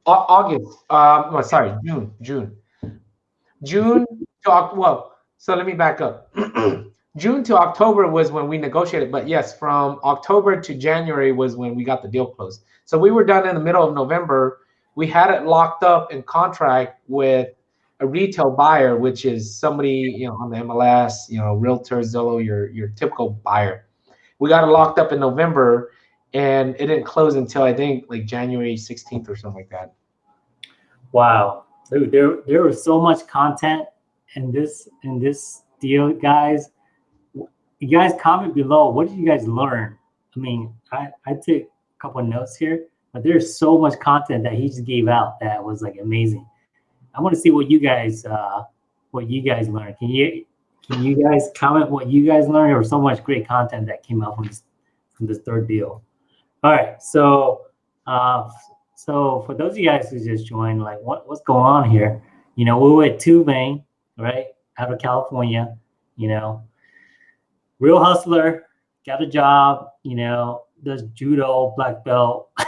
Au- August. Um, no, sorry, June. June. June to Oc- well. So let me back up. June to October was when we negotiated, but yes, from October to January was when we got the deal closed. So we were done in the middle of November. We had it locked up in contract with a retail buyer, which is somebody you know on the MLS, you know, Realtor, Zillow, your your typical buyer. We got it locked up in November, and it didn't close until I think like January 16th or something like that. Wow. Dude, there there was so much content in this in this deal, guys. You guys comment below. What did you guys learn? I mean, I, I took a couple notes here, but there's so much content that he just gave out that was like amazing. I want to see what you guys uh what you guys learned. Can you can you guys comment what you guys learned? There was so much great content that came out from this from this third deal. All right, so uh so for those of you guys who just joined, like what, what's going on here? You know, we were at Tu Vang, right? Out of California, you know. Real hustler, got a job, you know, does judo, black belt.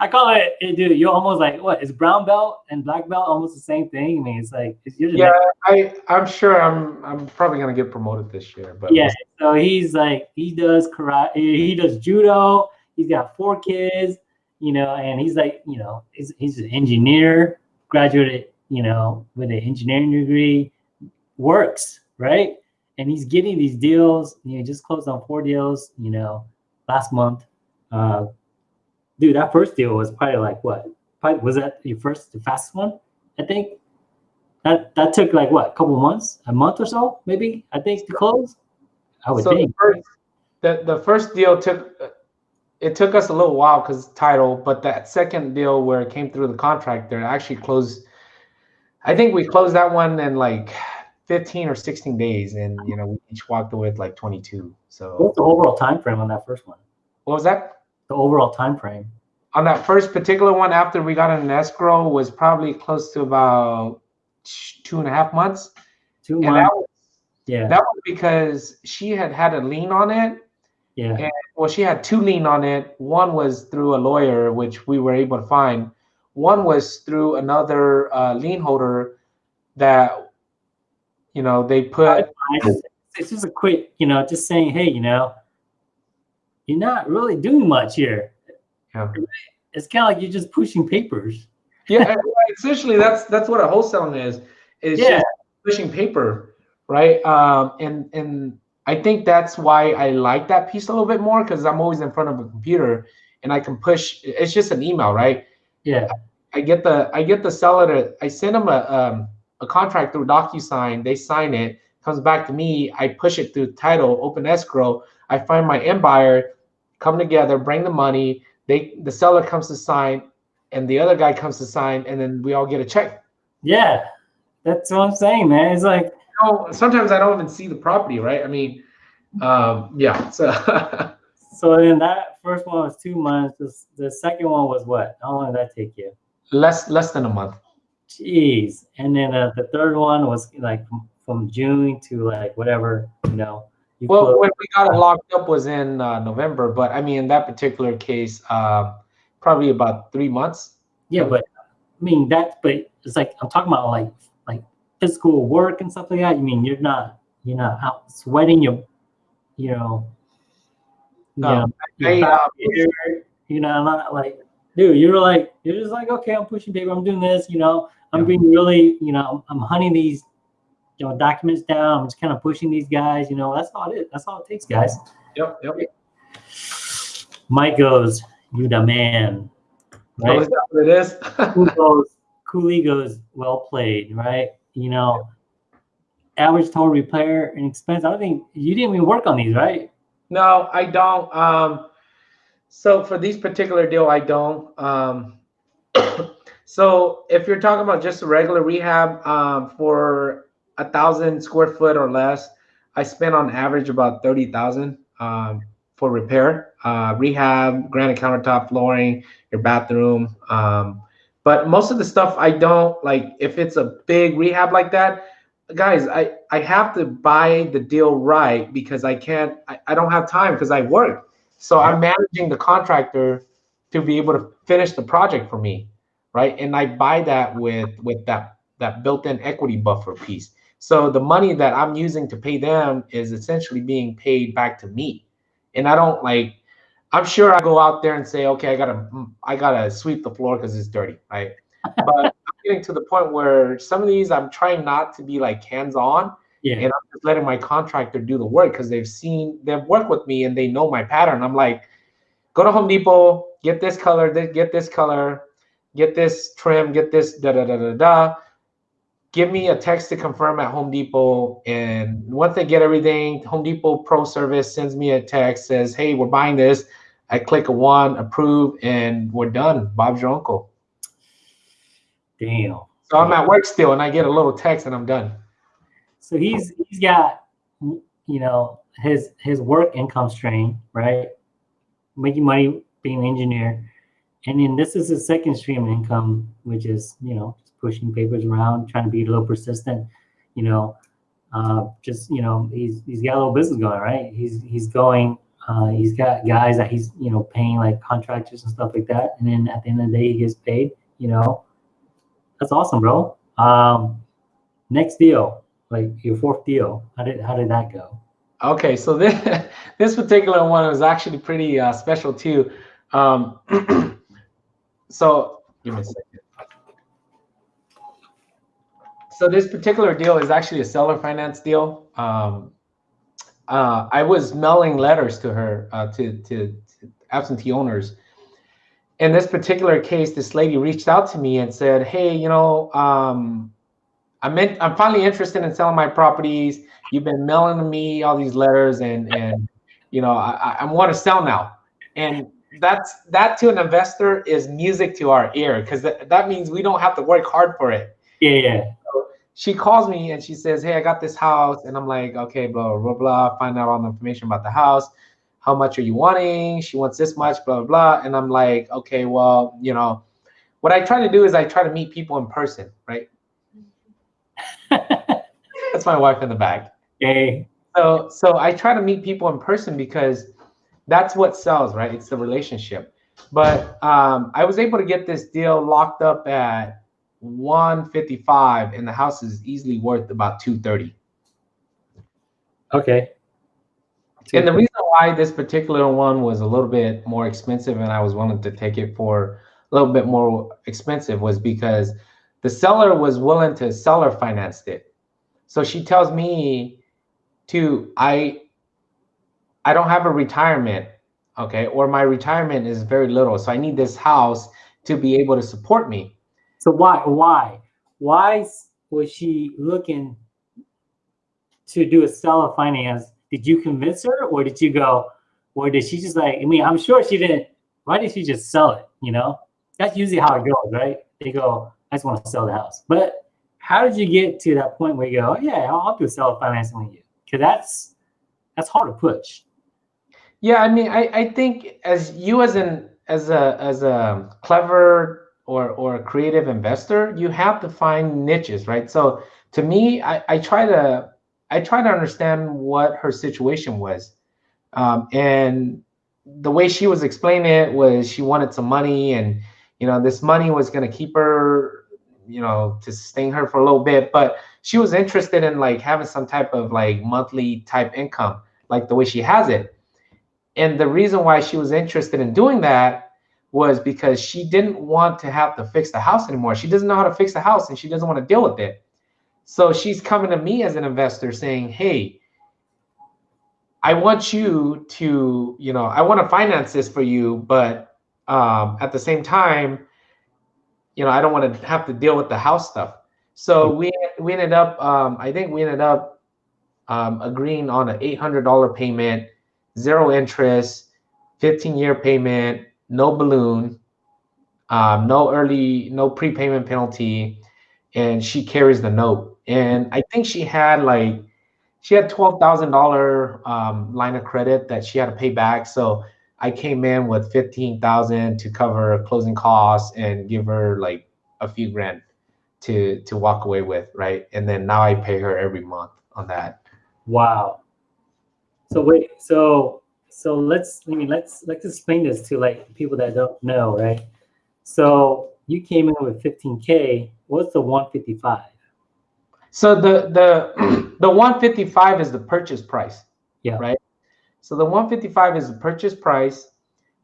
I call it, eh, dude, you're almost like, what, is brown belt and black belt almost the same thing? I mean, it's like, it's, Yeah, I I'm sure I'm I'm probably gonna get promoted this year, but yeah. So he's like, he does karate, he does judo. He's got four kids, you know, and he's like, you know, he's, he's an engineer, graduated, you know, with an engineering degree, works, right? And he's getting these deals, you know, just closed on four deals, you know, last month. Uh, dude, that first deal was probably like what? Probably, was that your first, the fastest one? I think that that took like what, a couple months, a month or so, maybe. I think to close. I would so the first, the, the first deal took it took us a little while because title, but that second deal where it came through the contractor actually closed. I think we closed that one in like 15 or 16 days, and you know we each walked away with like 22. So What's the overall time frame on that first one? what was that? The overall time frame. On that first particular one, after we got an escrow, was probably close to about two and a half months. Two And that months. was, Yeah. that was because she had had a lien on it, yeah. and well, she had two lien on it. One was through a lawyer, which we were able to find. One was through another uh, lien holder that, you know, they put. It's just a quick, you know, just saying, hey, you know, you're not really doing much here. Yeah. It's kind of like you're just pushing papers. Yeah, essentially, that's that's what a wholesaling is. Is Yeah. just pushing paper, right? Um, and and I think that's why I like that piece a little bit more because I'm always in front of a computer and I can push. It's just an email, right? Yeah. I get the I get the seller to I send them a um, a contract through DocuSign. They sign it, comes back to me. I push it through title, open escrow. I find my end buyer, come together, bring the money. They the seller comes to sign, and the other guy comes to sign, and then we all get a check. Yeah, that's what I'm saying, man. It's like you know, sometimes I don't even see the property, right? I mean, um, yeah. So so then that first one was two months. The, the second one was what? How long did that take you? less less than a month. Jeez. And then uh, the third one was like from, from June to like whatever, you know. You well, close- when we got it locked up was in uh, November, but I mean, in that particular case, uh, probably about three months. yeah, but I mean that, but it's like I'm talking about like like physical work and stuff like that. You mean you're not you're not out sweating your, you know, you No, know, your I, uh, here, you know, not like dude, you're like you're just like okay, I'm pushing paper, I'm doing this, you know, I'm Yeah. being really, you know, I'm, I'm hunting these, you know, documents down. I'm just kind of pushing these guys, you know. That's all it is. That's all it takes, guys. Yep, yep. Mike goes, "You the man." Right? is that what it is? Goes, Cooley goes, "Well played." Right? You know, average total repair and expense. I don't think you didn't even work on these, right? no, I don't. Um, so for these particular deal, I don't. Um, so if you're talking about just a regular rehab um, for a thousand square foot or less, I spend on average about thirty thousand um, for repair, uh, rehab, granite countertop flooring, your bathroom. Um, but most of the stuff I don't like. If it's a big rehab like that, guys, I I have to buy the deal right because I can't. I, I don't have time because I work. So I'm managing the contractor to be able to finish the project for me, right? And I buy that with with that that built-in equity buffer piece. So the money that I'm using to pay them is essentially being paid back to me. And I don't like I'm sure I go out there and say, okay, I gotta mm, I gotta sweep the floor because it's dirty, right? But I'm getting to the point where some of these I'm trying not to be like hands-on Yeah. and I'm just letting my contractor do the work because they've seen they've worked with me and they know my pattern. I'm like, go to Home Depot, get this color, get this color, get this trim, get this da da da da da. Give me a text to confirm at Home Depot, and once they get everything, Home Depot Pro Service sends me a text says, "Hey, we're buying this." I click a one, approve, and we're done. Bob's your uncle. Damn. So I'm at work still, and I get a little text, and I'm done. So he's he's got you know his his work income stream, right? Making money being an engineer. And then this is his second stream of income, which is, you know, pushing papers around, trying to be a little persistent, you know. Uh, just, you know, he's he's got a little business going, right? He's he's going, uh, he's got guys that he's, you know, paying like contractors and stuff like that. And then at the end of the day he gets paid, you know. That's awesome, bro. Um next deal like your fourth deal how did how did that go Okay, so this this particular one was actually pretty uh, special too. Um, so give me a second. So this particular deal is actually a seller finance deal. Um, uh, I was mailing letters to her uh, to, to to absentee owners. In this particular case, this lady reached out to me and said, "Hey, you know, um, I'm in, I'm finally interested in selling my properties. You've been mailing me all these letters, and and you know I, I want to sell now." And that's that to an investor is music to our ear because that, that means we don't have to work hard for it. Yeah yeah She calls me and she says, "Hey, I got this house," and I'm like, "Okay, blah blah blah." Find out all the information about the house. How much are you wanting? She wants this much, blah blah blah. And I'm like, "Okay, well, you know." What I try to do is I try to meet people in person, right? That's my wife in the back. Yay. So so I try to meet people in person because that's what sells, right? It's the relationship. But um, I was able to get this deal locked up at 155 and the house is easily worth about 230. okay And the reason why this particular one was a little bit more expensive and I was willing to take it for a little bit more expensive was because the seller was willing to seller finance it. So she tells me to I I don't have a retirement, okay, or my retirement is very little, so I need this house to be able to support me. So why why why was she looking to do a seller finance? Did you convince her, or did you go, or did she just like? I mean, I'm sure she didn't. Why did she just sell it? You know, that's usually how it goes, right? They go, I just want to sell the house. But how did you get to that point where you go, oh, yeah, I'll, I'll do seller financing with you? Because that's that's hard to push. Yeah, I mean, I, I think as you as an as a as a clever or or a creative investor, you have to find niches, right? So to me, I, I try to I try to understand what her situation was. Um, and the way she was explaining it was she wanted some money and you know this money was going to keep her you know to sustain her for a little bit but she was interested in like having some type of like monthly type income like the way she has it and the reason why she was interested in doing that was because she didn't want to have to fix the house anymore. She doesn't know how to fix the house and she doesn't want to deal with it. So she's coming to me as an investor saying, Hey, I want you to, you know, I want to finance this for you, but um, at the same time, you know, I don't want to have to deal with the house stuff. So we we ended up, um, I think we ended up um, agreeing on an eight hundred dollar payment zero interest, 15 year payment, no balloon, um, no early, no prepayment penalty, and she carries the note. And I think she had like, she had twelve thousand dollar um, line of credit that she had to pay back. So I came in with fifteen thousand to cover closing costs and give her like a few grand to to walk away with, right? And then now I pay her every month on that. Wow. So wait, so so let's I mean let's let's explain this to like people that don't know, right? So you came in with 15k. What's the 155? So the the the 155 is the purchase price. Yeah. Right. So the 155 is the purchase price.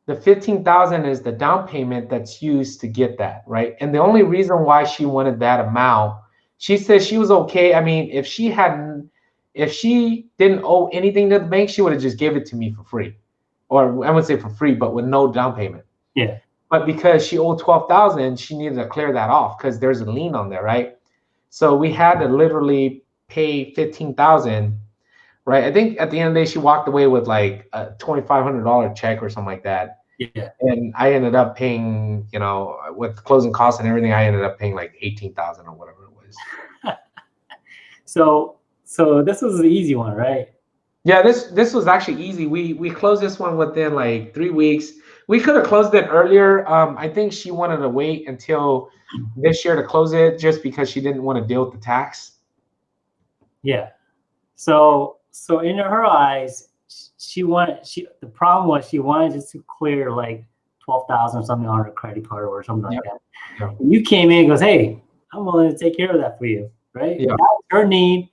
The 15,000 is the down payment that's used to get that, right? And the only reason why she wanted that amount, she says she was okay. I mean, if she hadn't if she didn't owe anything to the bank, she would have just gave it to me for free, or I wouldn't say for free, but with no down payment. Yeah. But because she owed twelve thousand, she needed to clear that off because there's a lien on there, right? So we had to literally pay fifteen thousand, right? I think at the end of the day, she walked away with like a twenty five hundred dollar check or something like that. Yeah. And I ended up paying, you know, with closing costs and everything, I ended up paying like eighteen thousand or whatever it was. so so this was the easy one, right? Yeah, this this was actually easy. We we closed this one within like three weeks. We could have closed it earlier. Um, I think she wanted to wait until this year to close it just because she didn't want to deal with the tax. Yeah. So so in her eyes, she wanted she the problem was she wanted just to clear like twelve thousand something on her credit card or something like that. Yeah. You came in and goes, Hey, I'm willing to take care of that for you, right? Yeah. That's her need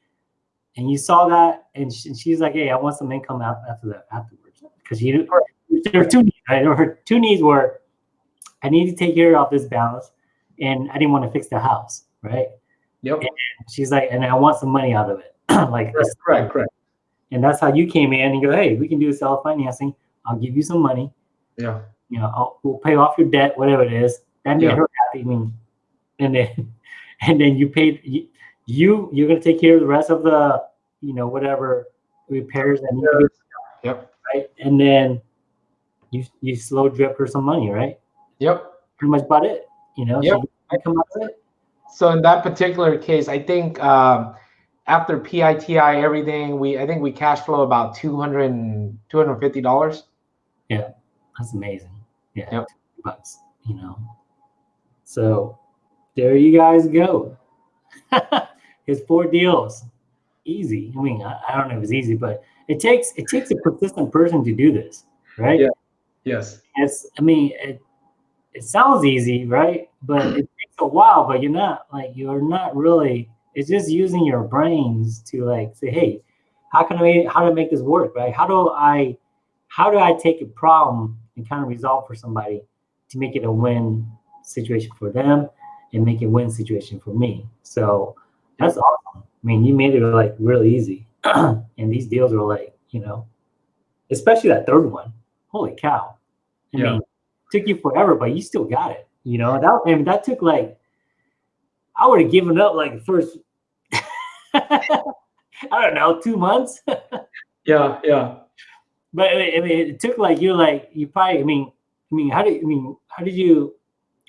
and you saw that, and, she, and she's like, "Hey, I want some income after that afterwards," because you there were two needs, right? Her two needs were, I need to take care of this balance, and I didn't want to fix the house, right? Yep. And she's like, and I want some money out of it, like correct, correct, correct. And that's how you came in and go, hey, we can do self financing. I'll give you some money. Yeah. You know, I'll, we'll pay off your debt, whatever it is. That made yeah. her happy. I mean, and then, and then you paid. You, you you're gonna take care of the rest of the you know whatever repairs and yep. right? And then you you slow drip her some money right? Yep. Pretty much about it you know? Yep. so come out of it. So in that particular case i think um, after PITI everything we i think we cash flow about 200 250 dollars. Yeah. That's amazing. Yeah. Yep. bucks you know? So there you guys go his four deals. Easy. I mean, I, I, don't know if it's easy, but it takes it takes a persistent person to do this, right? Yeah. Yes. It's. I mean, it it sounds easy, right? But it takes a while. But you're not like you're not really. It's just using your brains to like say, hey, how can I how to make this work, right? How do I how do I take a problem and kind of resolve for somebody to make it a win situation for them and make it win situation for me? So that's awesome. I mean, you made it like really easy, and these deals are like, you know, especially that third one. Holy cow! I Yeah. mean, took you forever, but you still got it. You know that. I mean, that took like I would have given up like the first. I don't know, two months. Yeah, yeah. But I mean, it took like you're like you probably. I mean, I mean, how did I mean? How did you?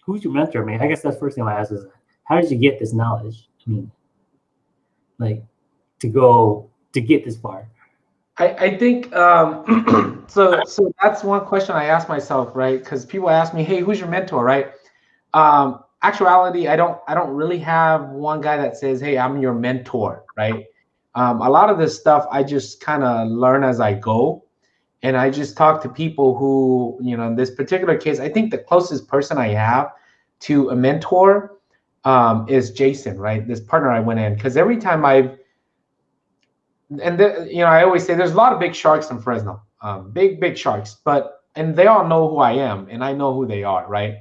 Who's your mentor? I mean, I guess that's the first thing I ask is how did you get this knowledge? I mean, like to go to get this far. I, I think um, so. So that's one question I ask myself, right? Because people ask me, "Hey, who's your mentor?" Right? Um, actuality, I don't. I don't really have one guy that says, "Hey, I'm your mentor," right? Um, a lot of this stuff I just kind of learn as I go, and I just talk to people who, you know, in this particular case, I think the closest person I have to a mentor um, is Jason, right? This partner I went in because every time I've and the, you know, I always say there's a lot of big sharks in Fresno, um, big big sharks, but and they all know who I am and I know who they are, right?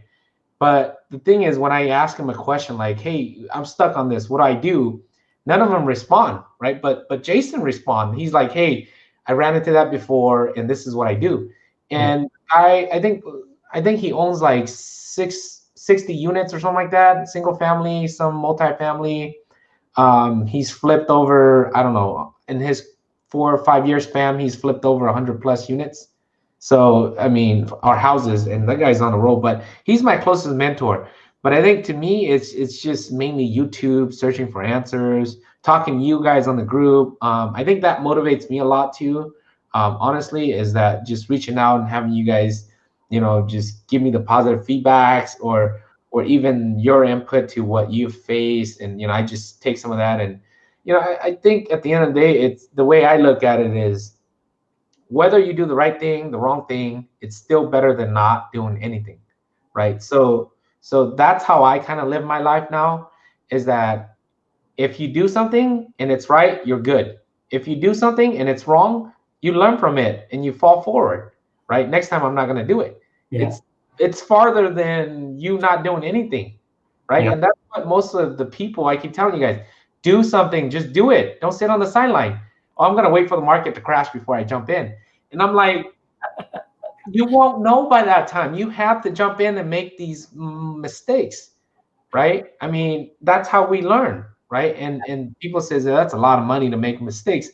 But the thing is, when I ask them a question like, "Hey, I'm stuck on this. What do I do?" None of them respond, right? But but Jason respond. He's like, "Hey, I ran into that before, and this is what I do." And I I think I think he owns like six 60 units or something like that, single family, some multifamily. Um, he's flipped over, I don't know, in his four or five year span, he's flipped over 100 plus units. So, I mean, our houses, and that guy's on the roll, but he's my closest mentor. But I think to me, it's it's just mainly YouTube, searching for answers, talking to you guys on the group. Um, I think that motivates me a lot too. Um, honestly, is that just reaching out and having you guys, you know, just give me the positive feedbacks or or even your input to what you face, and you know, I just take some of that and you know, I, I think at the end of the day, it's the way I look at it is whether you do the right thing, the wrong thing, it's still better than not doing anything, right? So so that's how I kind of live my life now is that if you do something and it's right, you're good. If you do something and it's wrong, you learn from it and you fall forward, right? Next time I'm not going to do it. Yeah. It's it's farther than you not doing anything, right? Yeah. And that's what most of the people I keep telling you guys, do something, just do it. Don't sit on the sideline. Oh, I'm going to wait for the market to crash before I jump in. And I'm like, you won't know by that time. You have to jump in and make these mistakes, right? I mean, that's how we learn, right? And and people says that's a lot of money to make mistakes.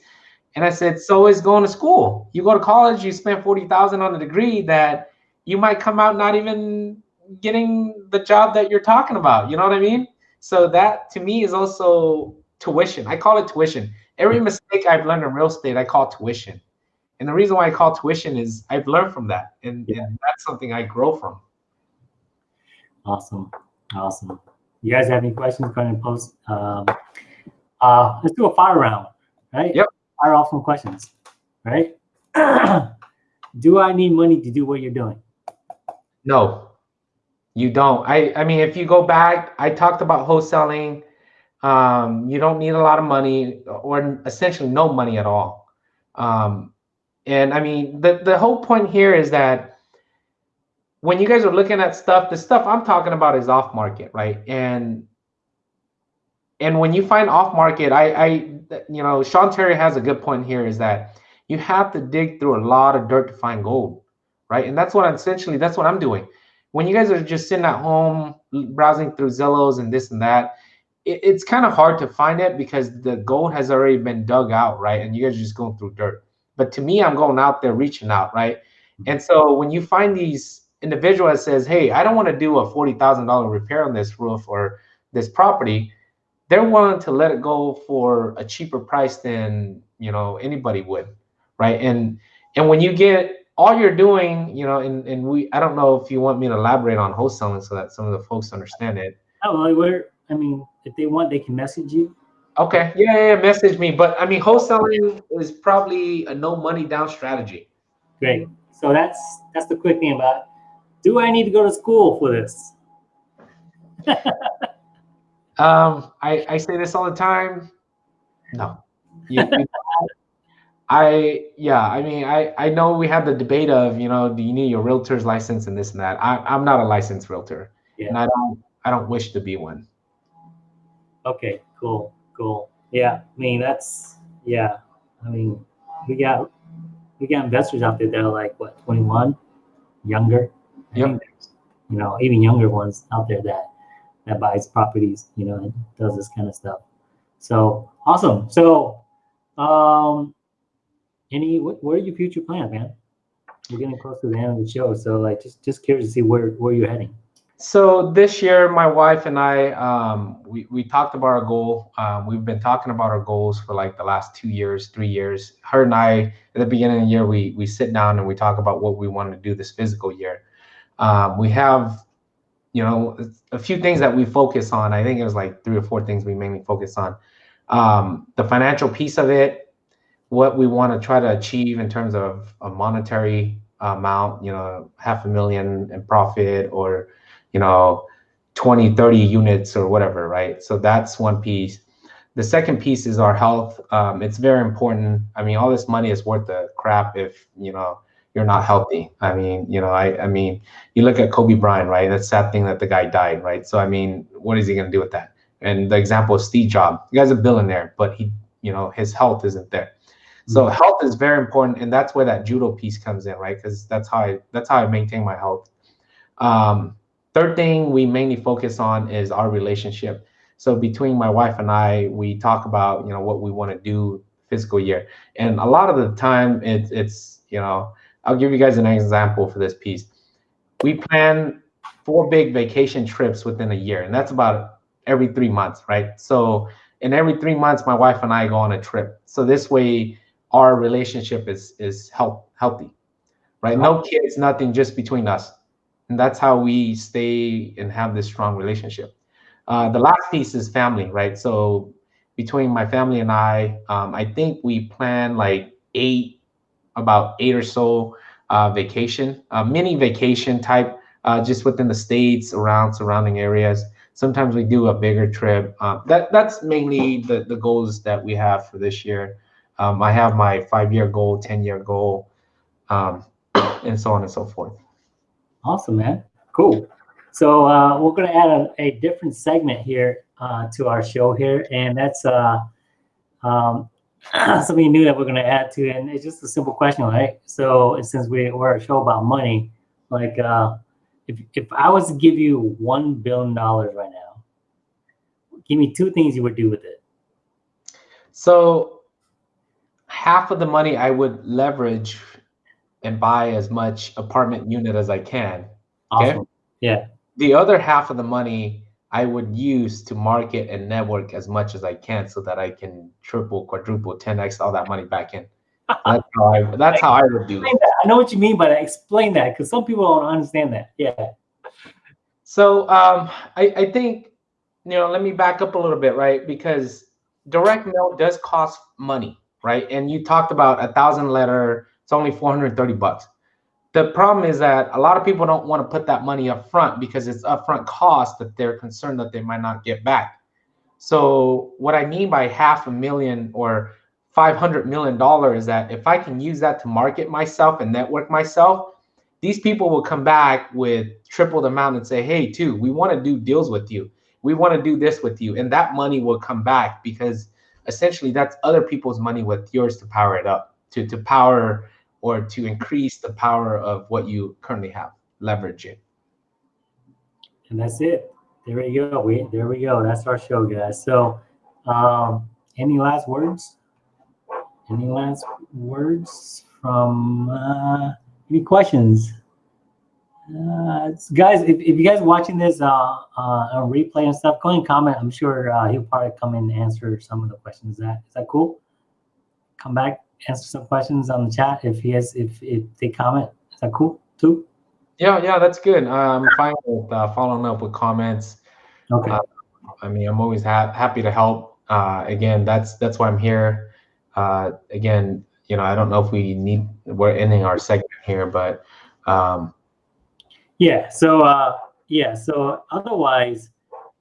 And I said, so is going to school. You go to college, you spend forty thousand on a degree that you might come out not even getting the job that you're talking about. You know what I mean? So that to me is also tuition. I call it tuition. Every mistake I've learned in real estate, I call tuition. And the reason why I call tuition is I've learned from that, and, Yeah. and that's something I grow from. Awesome. Awesome. You guys have any questions? Go ahead and post. Um, uh, let's do a fire round, right? Yep. Off some questions, right? do I need money to do what you're doing? No, you don't. I I mean, if you go back, I talked about wholesaling. Um, you don't need a lot of money, or essentially no money at all. Um, and I mean, the the whole point here is that when you guys are looking at stuff, the stuff I'm talking about is off market, right? And and when you find off market, I I you know, Sean Terry has a good point here is that you have to dig through a lot of dirt to find gold, right? And that's what I'm, essentially that's what I'm doing. When you guys are just sitting at home browsing through Zillows and this and that, it, it's kind of hard to find it because the gold has already been dug out, right? And you guys are just going through dirt. But to me, I'm going out there reaching out, right? And so when you find these individual that says, "Hey, I don't want to do a forty thousand dollar repair on this roof or this property," they're willing to let it go for a cheaper price than you know anybody would, right? And and when you get all you're doing, you know, and and we, I don't know if you want me to elaborate on wholesaling so that some of the folks understand it. Oh, where? I mean, if they want, they can message you. Okay, yeah, yeah, yeah, message me. But I mean, wholesaling is probably a no money down strategy. Great. So that's that's the quick thing about. It. Do I need to go to school for this? Um, I, I say this all the time. No. You- you- I yeah, I mean I I know we have the debate of, you know, do you need your realtor's license and this and that. I I'm not a licensed realtor. Yeah. And I don't I don't wish to be one. Okay, cool, cool. Yeah, I mean that's yeah. I mean we got we got investors out there that are like what 21, younger. Yep. You know, even younger ones out there that that buys properties, you know, and does this kind of stuff. So awesome. So, um, any what, what are your future plans, man? We're getting close to the end of the show, so like just just curious to see where where you're heading. So this year, my wife and I, um, we, we talked about our goal. Um, we've been talking about our goals for like the last two years, three years. Her and I, at the beginning of the year, we we sit down and we talk about what we want to do this fiscal year. Um, we have, you know, a few things that we focus on. I think it was like three or four things we mainly focus on. Um, the financial piece of it, what we want to try to achieve in terms of a monetary amount, you know, half a million in profit or you know 20 30 units or whatever right so that's one piece the second piece is our health um, it's very important i mean all this money is worth the crap if you know you're not healthy. I mean you know i i mean you look at kobe bryant right? That's sad thing that the guy died right? So i mean what is he going to do with that? And the example of steve jobs. The guy's a billionaire but he you know his health isn't there. So health is very important and that's where that judo piece comes in right? Because that's how i that's how i maintain my health. Um, third thing we mainly focus on is our relationship. So between my wife and i we talk about you know what we want to do fiscal year. And a lot of the time it's it's you know i'll give you guys an example for this piece. We plan four big vacation trips within a year and that's about every three months right? So in every three months my wife and i go on a trip. So this way our relationship is is health, healthy right? No kids nothing just between us. And that's how we stay and have this strong relationship. Uh, the last piece is family, right? So between my family and I, um, I think we plan like eight, about eight or so uh, vacation, uh, mini vacation type, uh, just within the states, around surrounding areas. Sometimes we do a bigger trip. Uh, that that's mainly the the goals that we have for this year. Um, I have my five year goal, ten year goal, um, and so on and so forth. Awesome, man. Cool. So uh, we're going to add a, a, different segment here uh, to our show here, and that's uh, um, something new that we're going to add to, and it's just a simple question, right? So since we, we're a show about money, like uh, if if I was to give you one billion dollars right now, give me two things you would do with it. So half of the money I would leverage and buy as much apartment unit as I can. Awesome. Okay. Yeah. The other half of the money I would use to market and network as much as I can so that I can triple, quadruple, 10x all that money back in. That's how I that's how I would do it. I know what you mean by that. Explain that because some people don't understand that. Yeah. So um I, I think you know, let me back up a little bit, right? Because direct mail does cost money, right? And you talked about a thousand letter it's only 430 bucks. The problem is that a lot of people don't want to put that money up front because it's upfront cost that they're concerned that they might not get back. So what I mean by half a million or 500 million dollars is that if I can use that to market myself and network myself, these people will come back with triple the amount and say, "Hey, Tu, we want to do deals with you. We want to do this with you." And that money will come back because essentially that's other people's money with yours to power it up, to to power or to increase the power of what you currently have. Leverage it. And that's it. There we go. We there we go. That's our show, guys. So, um, any last words? Any last words from uh, any questions? Uh, guys, if, if you guys watching this uh, uh, on replay and stuff, go and comment. I'm sure uh, he'll probably come in and answer some of the questions. That is that cool? Come back answer some questions on the chat if he has if if they comment. Is that cool too? Yeah, yeah, that's good. I'm fine with uh, following up with comments. Okay. Uh, I mean, I'm always ha- happy to help. Uh, again, that's that's why I'm here. Uh, again, you know, I don't know if we need we're ending our segment here, but um, yeah. So uh, yeah. So otherwise,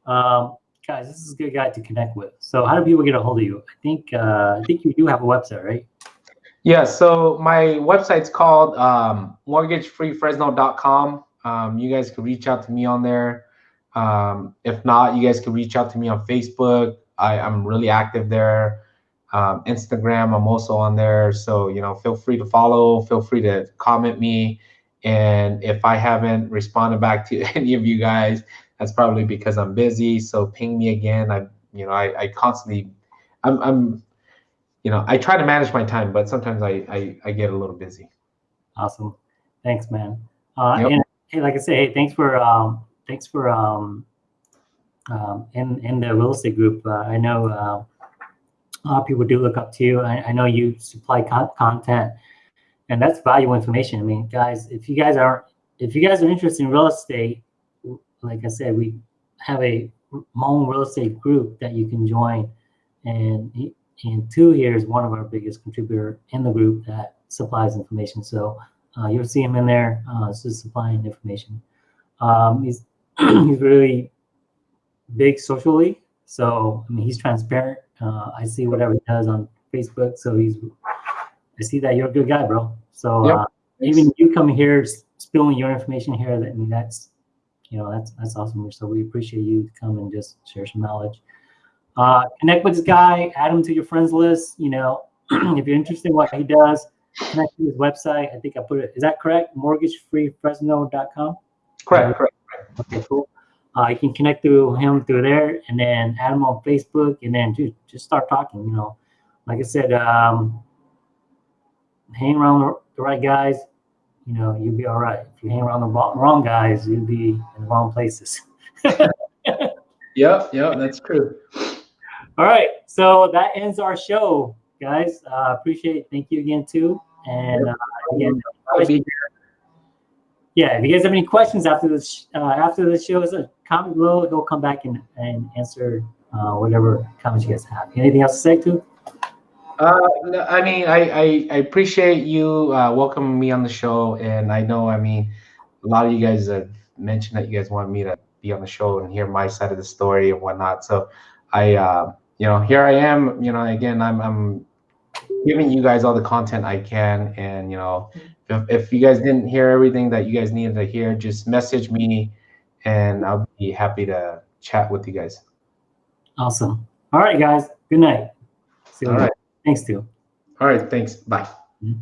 um, guys, this is a good guy to connect with. So how do people get a hold of you? I think uh, I think you do have a website, right? Yeah, so my website's called um, mortgagefreefresno.com. Um, you guys can reach out to me on there. Um, if not, you guys can reach out to me on Facebook. I, I'm really active there. Um, Instagram, I'm also on there. So, you know, feel free to follow, feel free to comment me. And if I haven't responded back to any of you guys, that's probably because I'm busy. So ping me again. I, you know, I, I constantly, I'm, I'm, you know, I try to manage my time, but sometimes I, I, I get a little busy. Awesome. Thanks, man. Uh, Yep. And hey, like I say, hey, thanks for um, thanks for um, um, in in the real estate group. Uh, I know uh, a lot of people do look up to you. I, I know you supply con- content, and that's valuable information. I mean, guys, if you guys are if you guys are interested in real estate, like I said, we have a Hmong real estate group that you can join, and and Tu here is one of our biggest contributor in the group that supplies information. So uh, you'll see him in there, uh, just supplying information. Um, he's he's really big socially, so I mean he's transparent. Uh, I see whatever he does on Facebook, so he's. I see that you're a good guy, bro. So Yep. uh, even you coming here, spilling your information here, that I mean that's, you know, that's that's awesome. So we appreciate you to come and just share some knowledge. Uh, connect with this guy, add him to your friends list. You know, if you're interested in what he does, connect to his website. I think I put it. Is that correct? Mortgagefreefresno.com. Correct, correct. Okay, cool. Uh, you can connect through him through there, and then add him on Facebook, and then dude, just start talking. You know, like I said, um, hang around the- the right guys. You know, you'll be all right. If you hang around the wrong wrong guys, you'll be in the wrong places. Yep, yep, that's true. All right, so that ends our show, guys. Uh, appreciate it. Thank you again Tu, and uh, again, yeah. If you guys have any questions after this, uh, after the show, is a comment below. He'll come back and, and answer uh, whatever comments you guys have. Anything else to say Tu? Uh, I mean, I, I, I appreciate you uh, welcoming me on the show, and I know, I mean, a lot of you guys have mentioned that you guys want me to be on the show and hear my side of the story and whatnot. So, I, uh, you know, here I am. You know, again, I'm, I'm giving you guys all the content I can, and you know, if, if you guys didn't hear everything that you guys needed to hear, just message me, and I'll be happy to chat with you guys. Awesome. All right, guys. Good night. See you All later. right, Thanks, Tu. all right, thanks. Bye. Mhm.